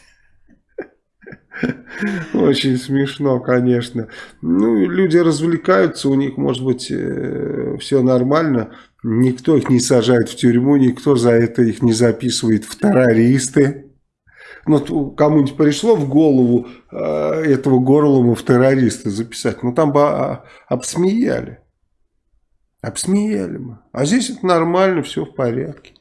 S2: Очень смешно, конечно. Ну, люди развлекаются, у них, может быть, э, все нормально. Никто их не сажает в тюрьму, никто за это их не записывает в террористы. Ну, кому-нибудь пришло в голову э, этого Горлума в террористы записать, ну, там бы а, обсмеяли. Обсмеяли мы. А здесь это нормально, все в порядке.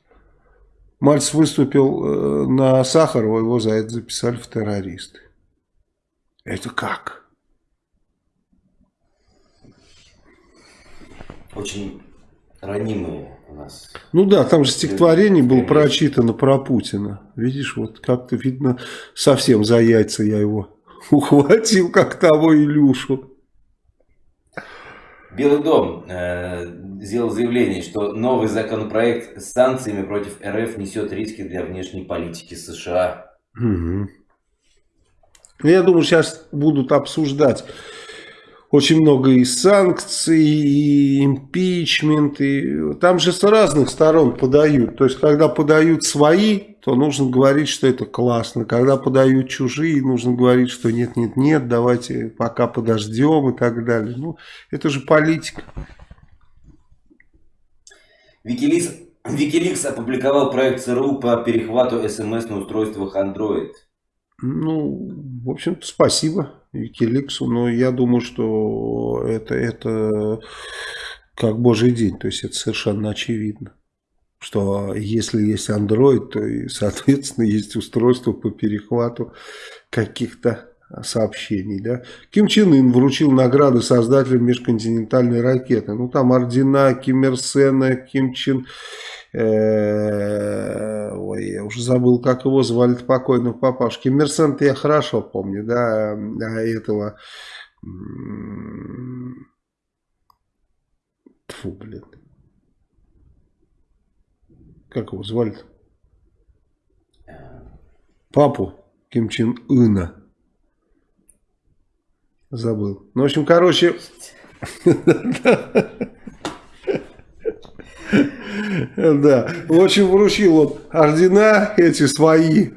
S2: Мальцев выступил э, на Сахарова, его за это записали в террористы. Это как?
S1: Очень ранимые у нас.
S2: Ну да, там же стихотворение было прочитано про Путина. Видишь, вот как-то видно, совсем за яйца я его ухватил, как того Илюшу.
S1: Белый дом э, сделал заявление, что новый законопроект с санкциями против РФ несет риски для внешней политики США.
S2: Угу. Я думаю, сейчас будут обсуждать очень много и санкций, и импичмент, и там же с разных сторон подают. То есть, когда подают свои, то нужно говорить, что это классно. Когда подают чужие, нужно говорить, что нет, нет, нет, давайте пока подождем и так далее. Ну, это же политика.
S1: Викиликс, Викиликс опубликовал проект ЦРУ по перехвату СМС на устройствах Android.
S2: Ну, в общем-то, спасибо Викиликсу, но я думаю, что это, это как божий день, то есть это совершенно очевидно. Что если есть Android, то и, соответственно, есть устройство по перехвату каких-то сообщений. Да? Ким Чен Ын вручил награды создателям межконтинентальной ракеты. Ну, там ордена Ким Ир Сена, Ким Чен Э, ой, я уже забыл, как его звали покойного папашки. Мерсент я хорошо помню, да, а этого... Фу, блин. Как его звали -то? Папу Ким Чен Ына. Забыл. Ну, в общем, короче... Да. В общем, вручил он ордена эти свои.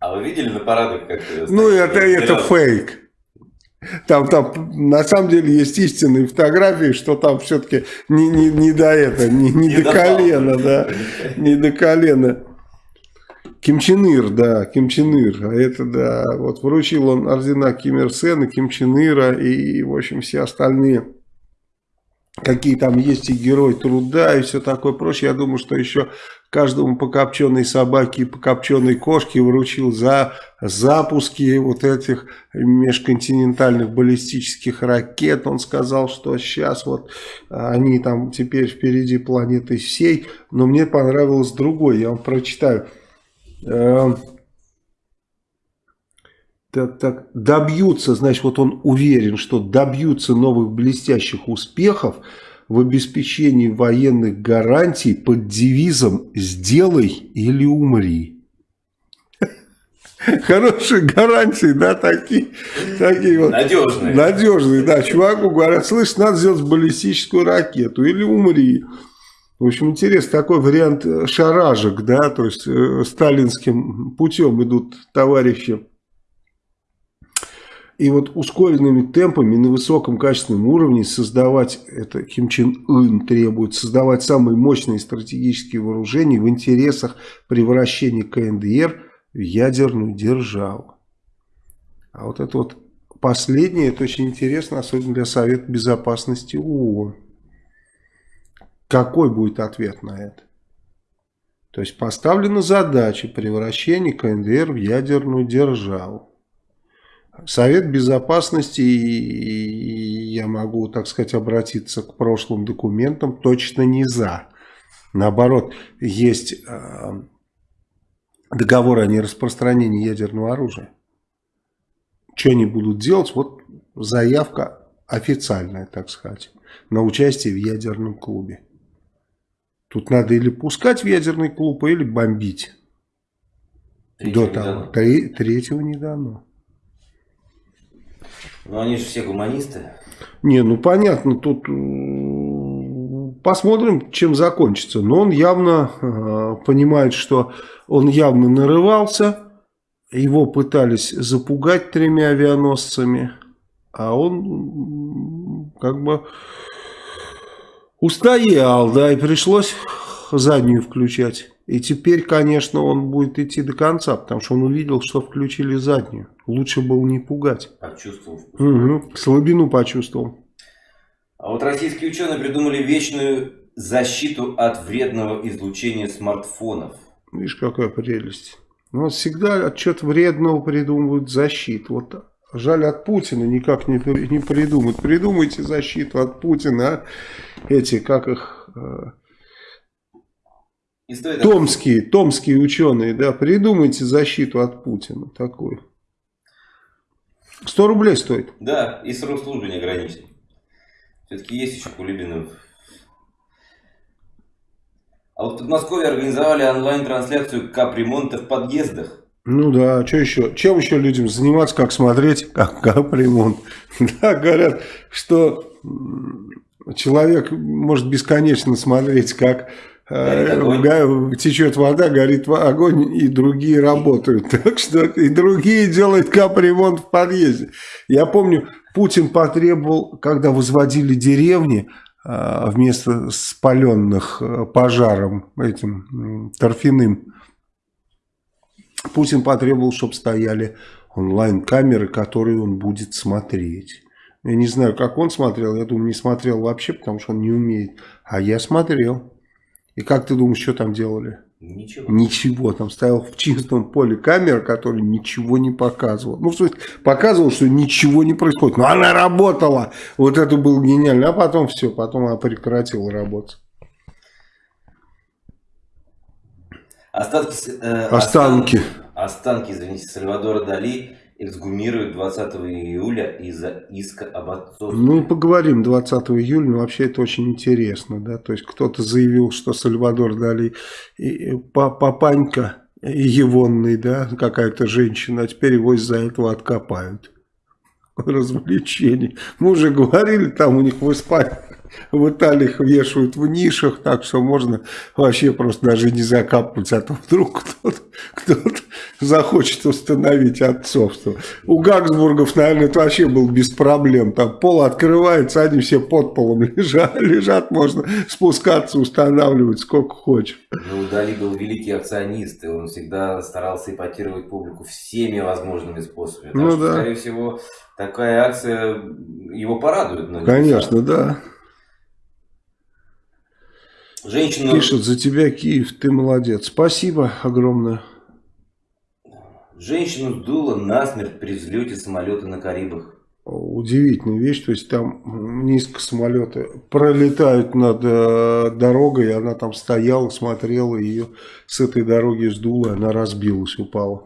S1: А вы видели на парадах, как...
S2: Ну, это, это фейк. Там, там на самом деле есть истинные фотографии, что там все-таки не, не, не до этого, не, не, не до колена, да, не до колена. Ким Чен Ир, да, Ким Чен Ир, а это, да, вот вручил он ордена Ким Ир Сена, Ким Чен Ира и, в общем, все остальные какие там есть и герой труда и все такое прочее. Я думаю, что еще каждому по копченой собаке и по копченой кошке вручил за запуски вот этих межконтинентальных баллистических ракет. Он сказал, что сейчас вот они там теперь впереди планеты всей. Но мне понравилось другое, я вам прочитаю. Так, так, добьются, значит, вот он уверен, что добьются новых блестящих успехов в обеспечении военных гарантий под девизом «Сделай или умри». Хорошие гарантии, да, такие, такие вот.
S1: Надежные.
S2: Надежные, да. Чуваку говорят, слышь, надо сделать баллистическую ракету или умри. В общем, интересно, такой вариант шаражек, да, то есть э, сталинским путем идут товарищи и вот ускоренными темпами на высоком качественном уровне создавать, это Ким Чен Ын требует, создавать самые мощные стратегические вооружения в интересах превращения КНДР в ядерную державу. А вот это вот последнее, это очень интересно, особенно для Совета Безопасности ООН. Какой будет ответ на это? То есть поставлена задача превращения КНДР в ядерную державу. Совет Безопасности, и я могу, так сказать, обратиться к прошлым документам, точно не за. Наоборот, есть э, договор о нераспространении ядерного оружия. Что они будут делать? Вот заявка официальная, так сказать, на участие в ядерном клубе. Тут надо или пускать в ядерный клуб, или бомбить.
S1: Третьего
S2: До того. Три, третьего не дано.
S1: Ну, они же все гуманисты.
S2: Не, ну понятно, тут э, посмотрим, чем закончится. Но он явно э, понимает, что он явно нарывался. Его пытались запугать тремя авианосцами. А он как бы устоял, да, и пришлось заднюю включать. И теперь, конечно, он будет идти до конца, потому что он увидел, что включили заднюю. Лучше было не пугать.
S1: Почувствовал.
S2: Угу, слабину почувствовал.
S1: А вот российские ученые придумали вечную защиту от вредного излучения смартфонов.
S2: Видишь, какая прелесть. Ну, всегда от чего-то вредного придумывают защиту. Вот жаль, от Путина никак не, не придумают. Придумайте защиту от Путина, а? Эти, как их... Э, томские, томские ученые, да, придумайте защиту от Путина такую. 100 рублей стоит.
S1: Да, и срок службы не ограничен. Все-таки есть еще Кулибинов. А вот в Подмосковье организовали онлайн-трансляцию капремонта в подъездах.
S2: Ну да, что еще? Чем еще людям заниматься, как смотреть, как капремонт? Да, говорят, что человек может бесконечно смотреть, как э, течет вода, горит огонь, и другие работают. Так что и другие делают капремонт в подъезде. Я помню, Путин потребовал, когда возводили деревни, а, вместо спаленных э, пожаром этим торфяным, Путин потребовал, чтобы стояли онлайн-камеры, которые он будет смотреть. Я не знаю, как он смотрел, я думаю, не смотрел вообще, потому что он не умеет. А я смотрел. И как ты думаешь, что там делали?
S1: Ничего.
S2: Ничего. Там стоял в чистом поле камера, которая ничего не показывала. Ну, в смысле, показывала, что ничего не происходит. Но она работала. Вот это было гениально. А потом все, потом она прекратила работать.
S1: Остатки,
S2: э, останки.
S1: останки. Останки, извините, Сальвадора Дали эксгумируют 20 июля из-за иска об отцовстве.
S2: Ну, поговорим 20 июля, но вообще это очень интересно, да, то есть кто-то заявил, что Сальвадор Дали и папанька Егонный, да, какая-то женщина, а теперь его из-за этого откопают. Развлечение. Мы уже говорили, там у них в Испании в Италии вешают в нишах, так что можно вообще просто даже не закапывать, а то вдруг кто-то кто, -то, захочет установить отцовство. У Гагсбургов, наверное, это вообще был без проблем. Там пол открывается, они все под полом лежат, лежат можно спускаться, устанавливать сколько хочешь.
S1: Ну, Дали был великий акционист, и он всегда старался ипотировать публику всеми возможными способами. Ну, что, да. скорее всего, такая акция его порадует.
S2: Конечно, да.
S1: Женщина...
S2: Пишет, за тебя Киев, ты молодец. Спасибо огромное.
S1: Женщину сдуло насмерть при взлете самолета на Карибах.
S2: Удивительная вещь, то есть там низко самолеты пролетают над э, дорогой, и она там стояла, смотрела, ее с этой дороги сдуло, она разбилась, упала.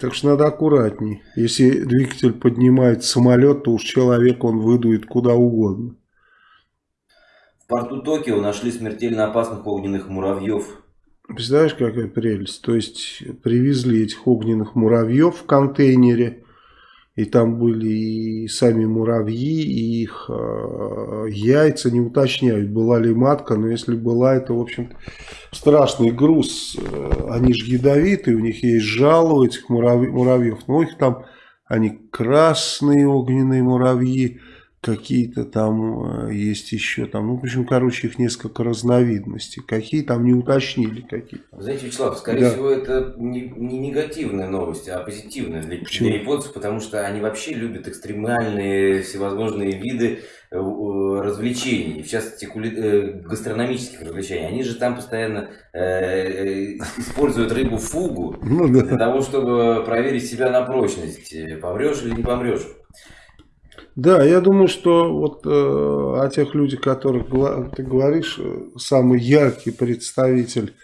S2: Так что надо аккуратней. Если двигатель поднимает самолет, то уж человек он выдует куда угодно
S1: порту Токио нашли смертельно опасных огненных муравьев.
S2: Представляешь, какая прелесть? То есть привезли этих огненных муравьев в контейнере, и там были и сами муравьи, и их э, яйца, не уточняют, была ли матка, но если была, это, в общем страшный груз. Э, они же ядовитые, у них есть жало этих муравьев, но их там, они красные огненные муравьи, какие-то там э, есть еще там, ну, в общем, короче, их несколько разновидностей. Какие там не уточнили какие.
S1: Знаете, Вячеслав, скорее да. всего, это не, не негативная новость, а позитивная для, для японцев, потому что они вообще любят экстремальные всевозможные виды э, развлечений, в частности, кули... гастрономических развлечений. Они же там постоянно э, используют рыбу фугу ну, да. для того, чтобы проверить себя на прочность, помрешь или не помрешь.
S2: Да, я думаю, что вот э, о тех людях, которых ты говоришь, э, самый яркий представитель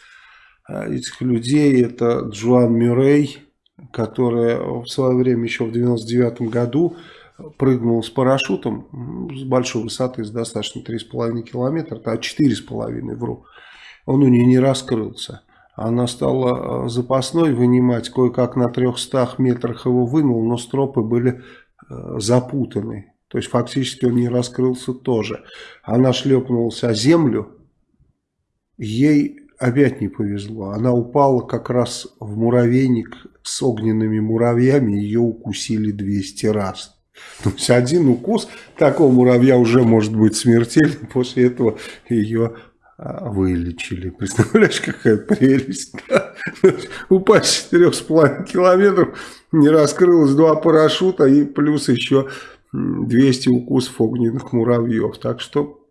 S2: э, этих людей это Джоан Мюррей, которая в свое время еще в 99 году прыгнула с парашютом с большой высоты, с достаточно 3,5 километра, а 4,5 вру. Он у нее не раскрылся. Она стала э, запасной вынимать, кое-как на 300 метрах его вынул, но стропы были запутанный. То есть фактически он не раскрылся тоже. Она шлепнулась о землю, ей опять не повезло. Она упала как раз в муравейник с огненными муравьями, ее укусили 200 раз. То есть один укус такого муравья уже может быть смертельным, после этого ее вылечили. Представляешь, какая прелесть. Да? Упасть с 4,5 километров, не раскрылось два парашюта и плюс еще 200 укусов огненных муравьев. Так что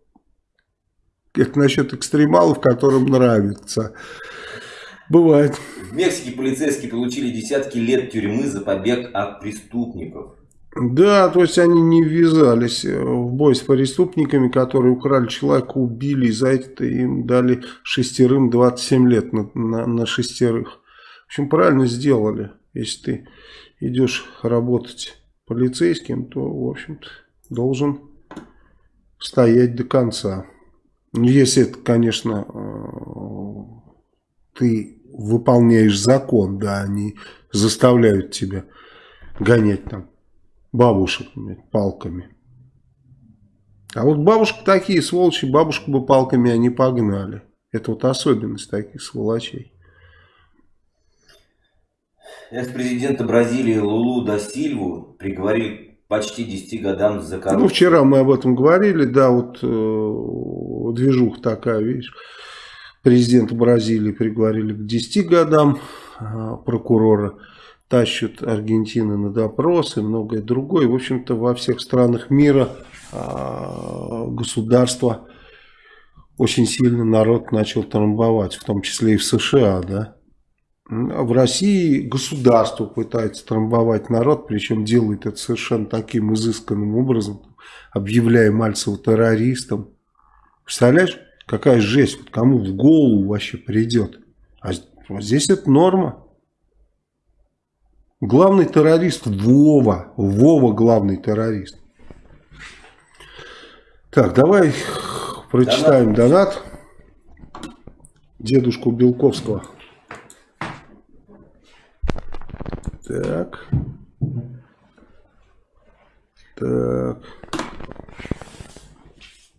S2: это насчет экстремалов, которым нравится. Бывает.
S1: В Мексике полицейские получили десятки лет тюрьмы за побег от преступников.
S2: Да, то есть они не ввязались в бой с преступниками, которые украли человека, убили, и за это им дали шестерым 27 лет на, на, на шестерых. В общем, правильно сделали. Если ты идешь работать полицейским, то, в общем-то, должен стоять до конца. Ну, если это, конечно, э, ты выполняешь закон, да, они заставляют тебя гонять там бабушек палками. А вот бабушки такие сволочи, бабушку бы палками они погнали. Это вот особенность таких сволочей.
S1: Экс-президента Бразилии Лулу да Сильву приговорили почти 10 годам за коррупцию.
S2: Ну, вчера мы об этом говорили, да, вот э, движуха такая, видишь. Президента Бразилии приговорили к 10 годам э, прокурора тащат Аргентины на допрос и многое другое. В общем-то, во всех странах мира а, государство очень сильно народ начал трамбовать, в том числе и в США, да. В России государство пытается трамбовать народ, причем делает это совершенно таким изысканным образом, объявляя Мальцева террористом. Представляешь, какая жесть, кому в голову вообще придет. А здесь это норма. Главный террорист Вова. Вова главный террорист. Так, давай прочитаем донат. донат. Дедушку Белковского. Так. Так.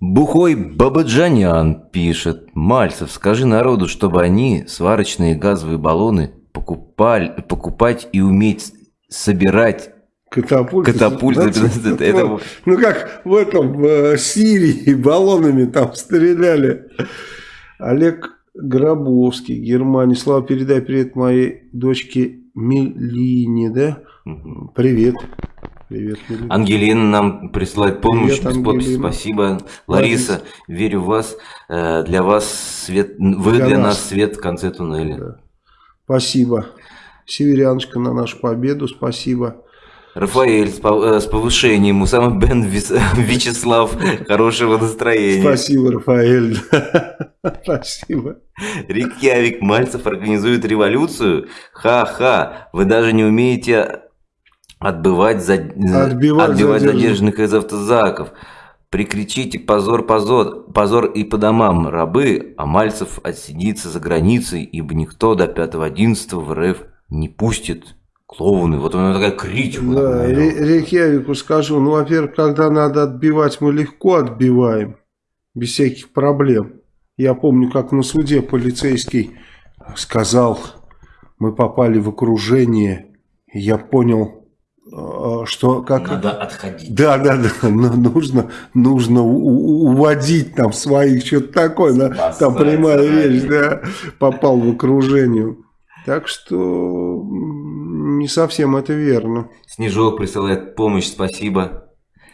S1: Бухой Бабаджанян пишет. Мальцев, скажи народу, чтобы они сварочные газовые баллоны покупали, покупать и уметь собирать
S2: Катапульты.
S1: Катапульты. Значит,
S2: это, ну, ну как в этом э, Сирии баллонами там стреляли. Олег Гробовский, Германия. Слава, передай привет моей дочке Мелине, да? Угу. Привет.
S1: Привет. Ангелина нам присылает помощь привет, без подписи. Спасибо. Лариса, верю в вас. Э, для вас свет, вы для, для нас. нас свет в конце туннеля. Да.
S2: Спасибо. Северяночка на нашу победу, спасибо.
S1: Рафаэль с, э, повышением, Усама Бен Вячеслав, хорошего настроения.
S2: Спасибо, Рафаэль. Спасибо.
S1: Рик Явик, Мальцев организует революцию? Ха-ха, вы даже не умеете отбывать, за... отбивать, отбивать задержанных из автозаков. Прикричите «позор, позор, позор и по домам, рабы», а Мальцев отсидится за границей, ибо никто до 5-11 в РФ не пустит. Клоуны, вот она такая кричка.
S2: Да, Рейкьявику скажу, ну, во-первых, когда надо отбивать, мы легко отбиваем, без всяких проблем. Я помню, как на суде полицейский сказал, мы попали в окружение, я понял, что как?
S1: Надо отходить.
S2: Да да да нужно нужно уводить там своих что-то такое да, там прямая речь да попал в окружение. Так что не совсем это верно.
S1: Снежок присылает помощь спасибо.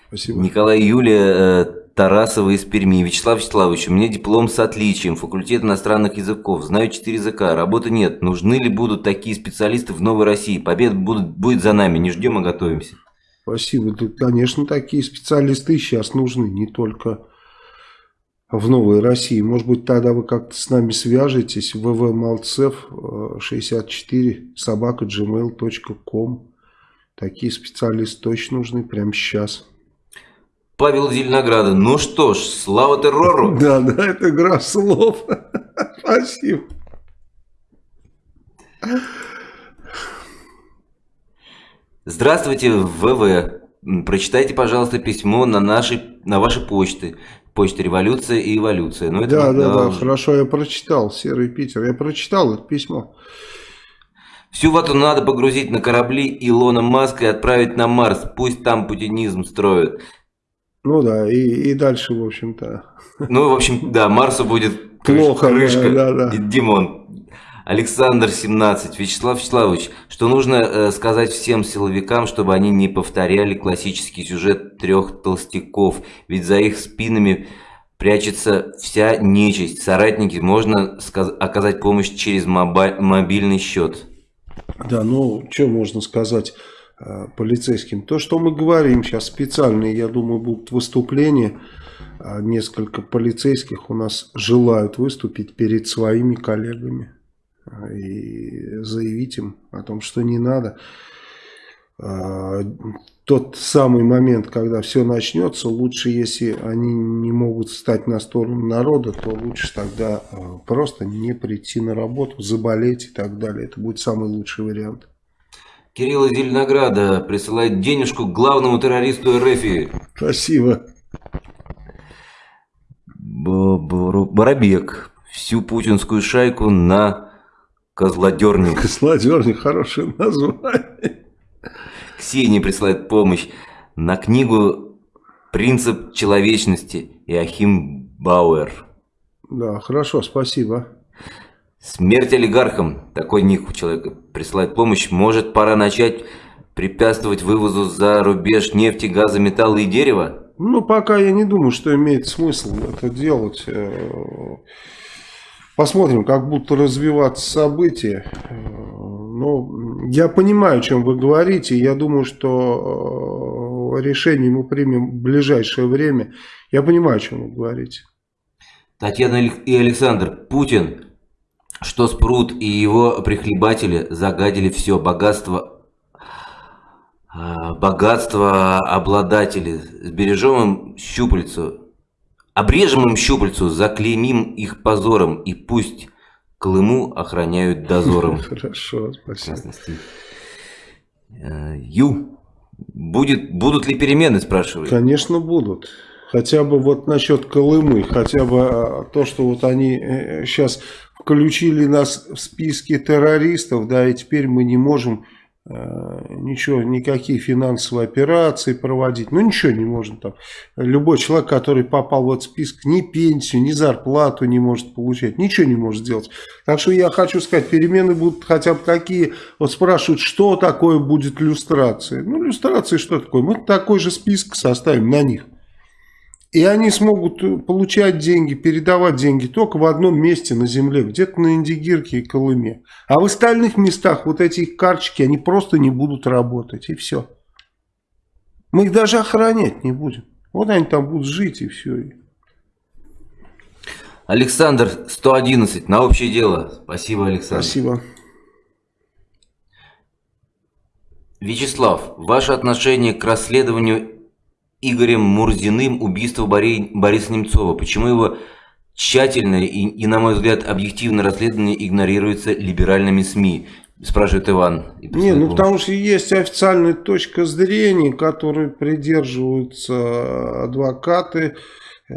S1: Спасибо. Николай юлия э, Тарасова из Перми. Вячеслав Вячеславович, у меня диплом с отличием, факультет иностранных языков, знаю четыре языка, работы нет. Нужны ли будут такие специалисты в Новой России? Победа будет, будет за нами, не ждем, а готовимся.
S2: Спасибо. Да, конечно, такие специалисты сейчас нужны, не только в Новой России. Может быть, тогда вы как-то с нами свяжетесь. ввмалцев 64 собака gmail.com. Такие специалисты точно нужны прямо сейчас.
S1: Павел Зеленограда. Ну что ж, слава террору.
S2: Да, да, это игра слов. Спасибо.
S1: Здравствуйте, ВВ. Прочитайте, пожалуйста, письмо на нашей, на вашей почте. Почта «Революция» и «Эволюция».
S2: Ну, это да, да, да, хорошо, я прочитал, Серый Питер, я прочитал это письмо.
S1: Всю вату надо погрузить на корабли Илона Маска и отправить на Марс. Пусть там путинизм строят.
S2: Ну да, и, и дальше, в общем-то.
S1: Ну, в общем, да, Марсу будет
S2: плохо.
S1: Крышка. Да, да. Димон. Александр 17. Вячеслав Вячеславович, что нужно э, сказать всем силовикам, чтобы они не повторяли классический сюжет трех толстяков, ведь за их спинами прячется вся нечисть. Соратники, можно оказать помощь через мобильный счет.
S2: Да, ну, что можно сказать полицейским? То, что мы говорим сейчас специальные, я думаю, будут выступления. А несколько полицейских у нас желают выступить перед своими коллегами и заявить им о том, что не надо. Тот самый момент, когда все начнется, лучше, если они не могут стать на сторону народа, то лучше тогда просто не прийти на работу, заболеть и так далее. Это будет самый лучший вариант.
S1: Кирилл из Зеленограда присылает денежку главному террористу РФ.
S2: Спасибо.
S1: Барабек. Всю путинскую шайку на Козлодерник.
S2: Козлодерник, хорошее название.
S1: Ксения присылает помощь на книгу «Принцип человечности» Иохим Бауэр.
S2: Да, хорошо, спасибо.
S1: Смерть олигархам. Такой ник у человека присылает помощь. Может, пора начать препятствовать вывозу за рубеж нефти, газа, металла и дерева?
S2: Ну, пока я не думаю, что имеет смысл это делать. Э, Посмотрим, как будут развиваться события. Но я понимаю, о чем вы говорите. Я думаю, что э, решение мы примем в ближайшее время. Я понимаю, о чем вы говорите.
S1: Татьяна и Александр, Путин, что Спрут и его прихлебатели загадили все богатство э, богатство обладателей. Сбережем им щупальцу Обрежем им щупальцу, заклеймим их позором, и пусть Колыму охраняют дозором.
S2: Хорошо, спасибо.
S1: Э, Ю, будет, будут ли перемены, спрашивают?
S2: Конечно, будут. Хотя бы вот насчет Колымы, хотя бы а, то, что вот они сейчас э, включили нас в списки террористов, да, и теперь мы не можем Э, ничего, никакие финансовые операции проводить, ну ничего не можно там. Любой человек, который попал в этот список, ни пенсию, ни зарплату не может получать, ничего не может сделать. Так что я хочу сказать, перемены будут хотя бы какие. Вот спрашивают, что такое будет люстрация. Ну, люстрация что такое? Мы такой же список составим на них. И они смогут э, получать деньги, передавать деньги только в одном месте на земле, где-то на Индигирке и Колыме. А в остальных местах вот эти карточки, они просто не будут работать, и все. Мы их даже охранять не будем. Вот они там будут жить, и все.
S1: Александр, 111, на общее дело. Спасибо, Александр.
S2: Спасибо.
S1: Вячеслав, ваше отношение к расследованию Игорем Мурзиным убийство Бориса Немцова? Почему его тщательное и, и, на мой взгляд, объективное расследование игнорируется либеральными СМИ? Спрашивает Иван.
S2: Не, ну потому что есть официальная точка зрения, которой придерживаются адвокаты э,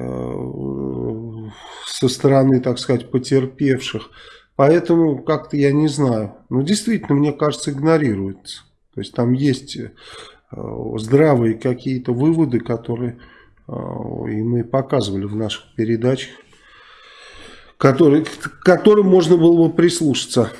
S2: со стороны, так сказать, потерпевших. Поэтому как-то я не знаю. Но действительно, мне кажется, игнорируется. То есть там есть здравые какие-то выводы, которые э, и мы показывали в наших передачах, которые, к которым можно было бы прислушаться.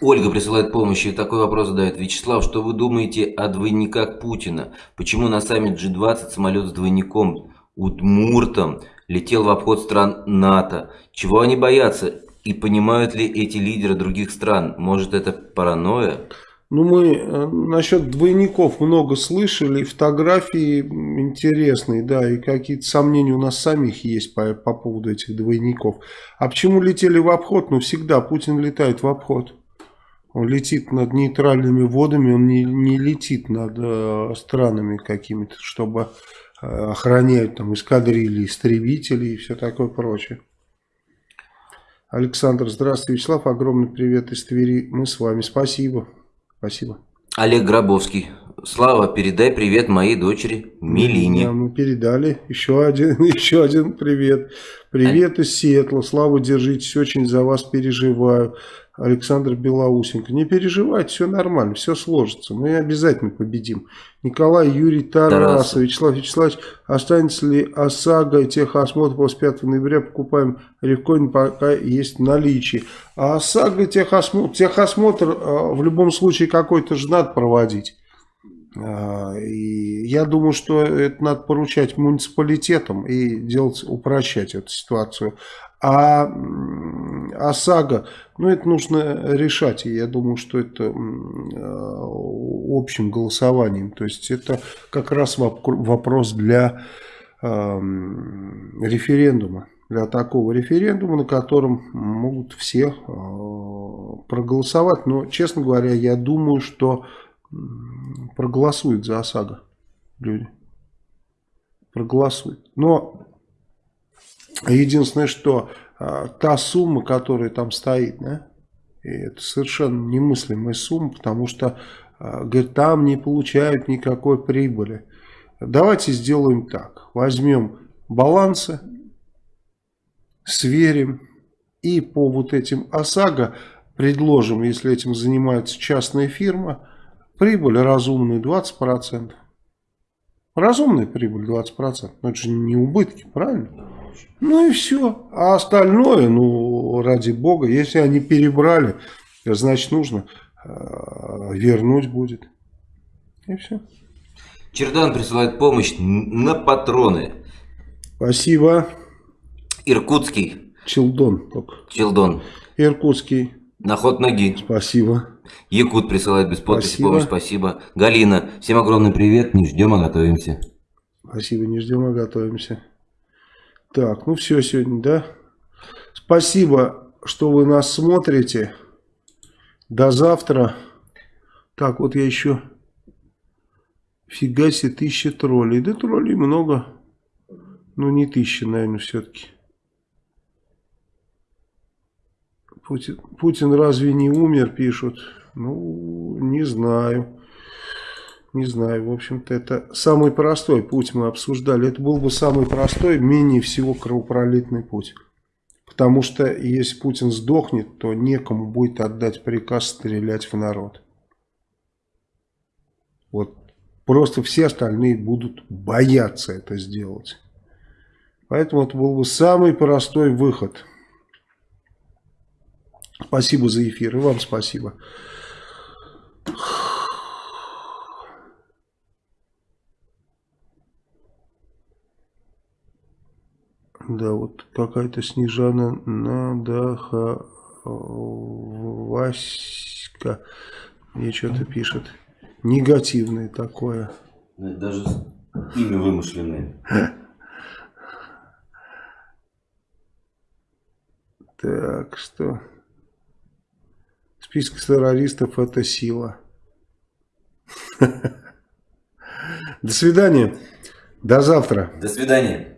S1: Ольга присылает помощь и такой вопрос задает. Вячеслав, что вы думаете о двойниках Путина? Почему на саммит G20 самолет с двойником Удмуртом летел в обход стран НАТО? Чего они боятся? И понимают ли эти лидеры других стран? Может это паранойя?
S2: Ну, мы э, насчет двойников много слышали, фотографии интересные, да, и какие-то сомнения у нас самих есть по, по поводу этих двойников. А почему летели в обход? Ну, всегда Путин летает в обход. Он летит над нейтральными водами, он не, не летит над э, странами какими-то, чтобы э, охранять там эскадрильи, истребители и все такое прочее. Александр, здравствуйте, Вячеслав, огромный привет из Твери, мы с вами, спасибо. Спасибо.
S1: Олег Гробовский. Слава, передай привет моей дочери Милине.
S2: Да, мы передали. Еще один, еще один привет. Привет а... из Сиэтла. Слава, держитесь, очень за вас переживаю. Александр Белоусенко. Не переживайте, все нормально, все сложится. Мы обязательно победим. Николай Юрий Тарасов. Вячеслав Вячеславович, останется ли ОСАГО и техосмотр после 5 ноября? Покупаем рекоин, пока есть в наличии. А ОСАГО и техосмотр, техосмотр а, в любом случае какой-то же надо проводить. А, и я думаю, что это надо поручать муниципалитетам и делать, упрощать эту ситуацию. А ОСАГО, ну это нужно решать, и я думаю, что это а, общим голосованием. То есть это как раз вопрос для референдума, для такого референдума, на котором могут все а, проголосовать. Но, честно говоря, я думаю, что проголосуют за ОСАГО люди. Проголосуют. Но единственное, что а, та сумма, которая там стоит, да, это совершенно немыслимая сумма, потому что, а, говорит, там не получают никакой прибыли. Давайте сделаем так. Возьмем балансы, сверим и по вот этим ОСАГО предложим, если этим занимается частная фирма, Прибыль разумная 20%. Разумная прибыль 20%. Но это же не убытки, правильно? Ну и все. А остальное, ну, ради бога, если они перебрали, значит нужно э, вернуть будет. И все.
S1: Чердан присылает помощь на патроны.
S2: Спасибо.
S1: Иркутский.
S2: Челдон.
S1: Челдон.
S2: Иркутский.
S1: На ход ноги.
S2: Спасибо.
S1: Якут присылает без подписи
S2: спасибо.
S1: помощь, спасибо. Галина, всем огромный привет, не ждем, а готовимся.
S2: Спасибо, не ждем, а готовимся. Так, ну все сегодня, да? Спасибо, что вы нас смотрите. До завтра. Так, вот я еще... Фига себе, тысяча троллей. Да троллей много. Ну, не тысяча, наверное, все-таки. Путин, Путин разве не умер, пишут. Ну, не знаю. Не знаю, в общем-то, это самый простой путь мы обсуждали. Это был бы самый простой, менее всего кровопролитный путь. Потому что если Путин сдохнет, то некому будет отдать приказ стрелять в народ. Вот просто все остальные будут бояться это сделать. Поэтому это был бы самый простой выход. Спасибо за эфир. И вам спасибо. Да, вот какая-то Снежана Надаха Васька мне что-то пишет. Негативное такое.
S1: Даже имя вымышленное.
S2: Так, что... Список террористов это сила. До свидания. До завтра.
S1: До свидания.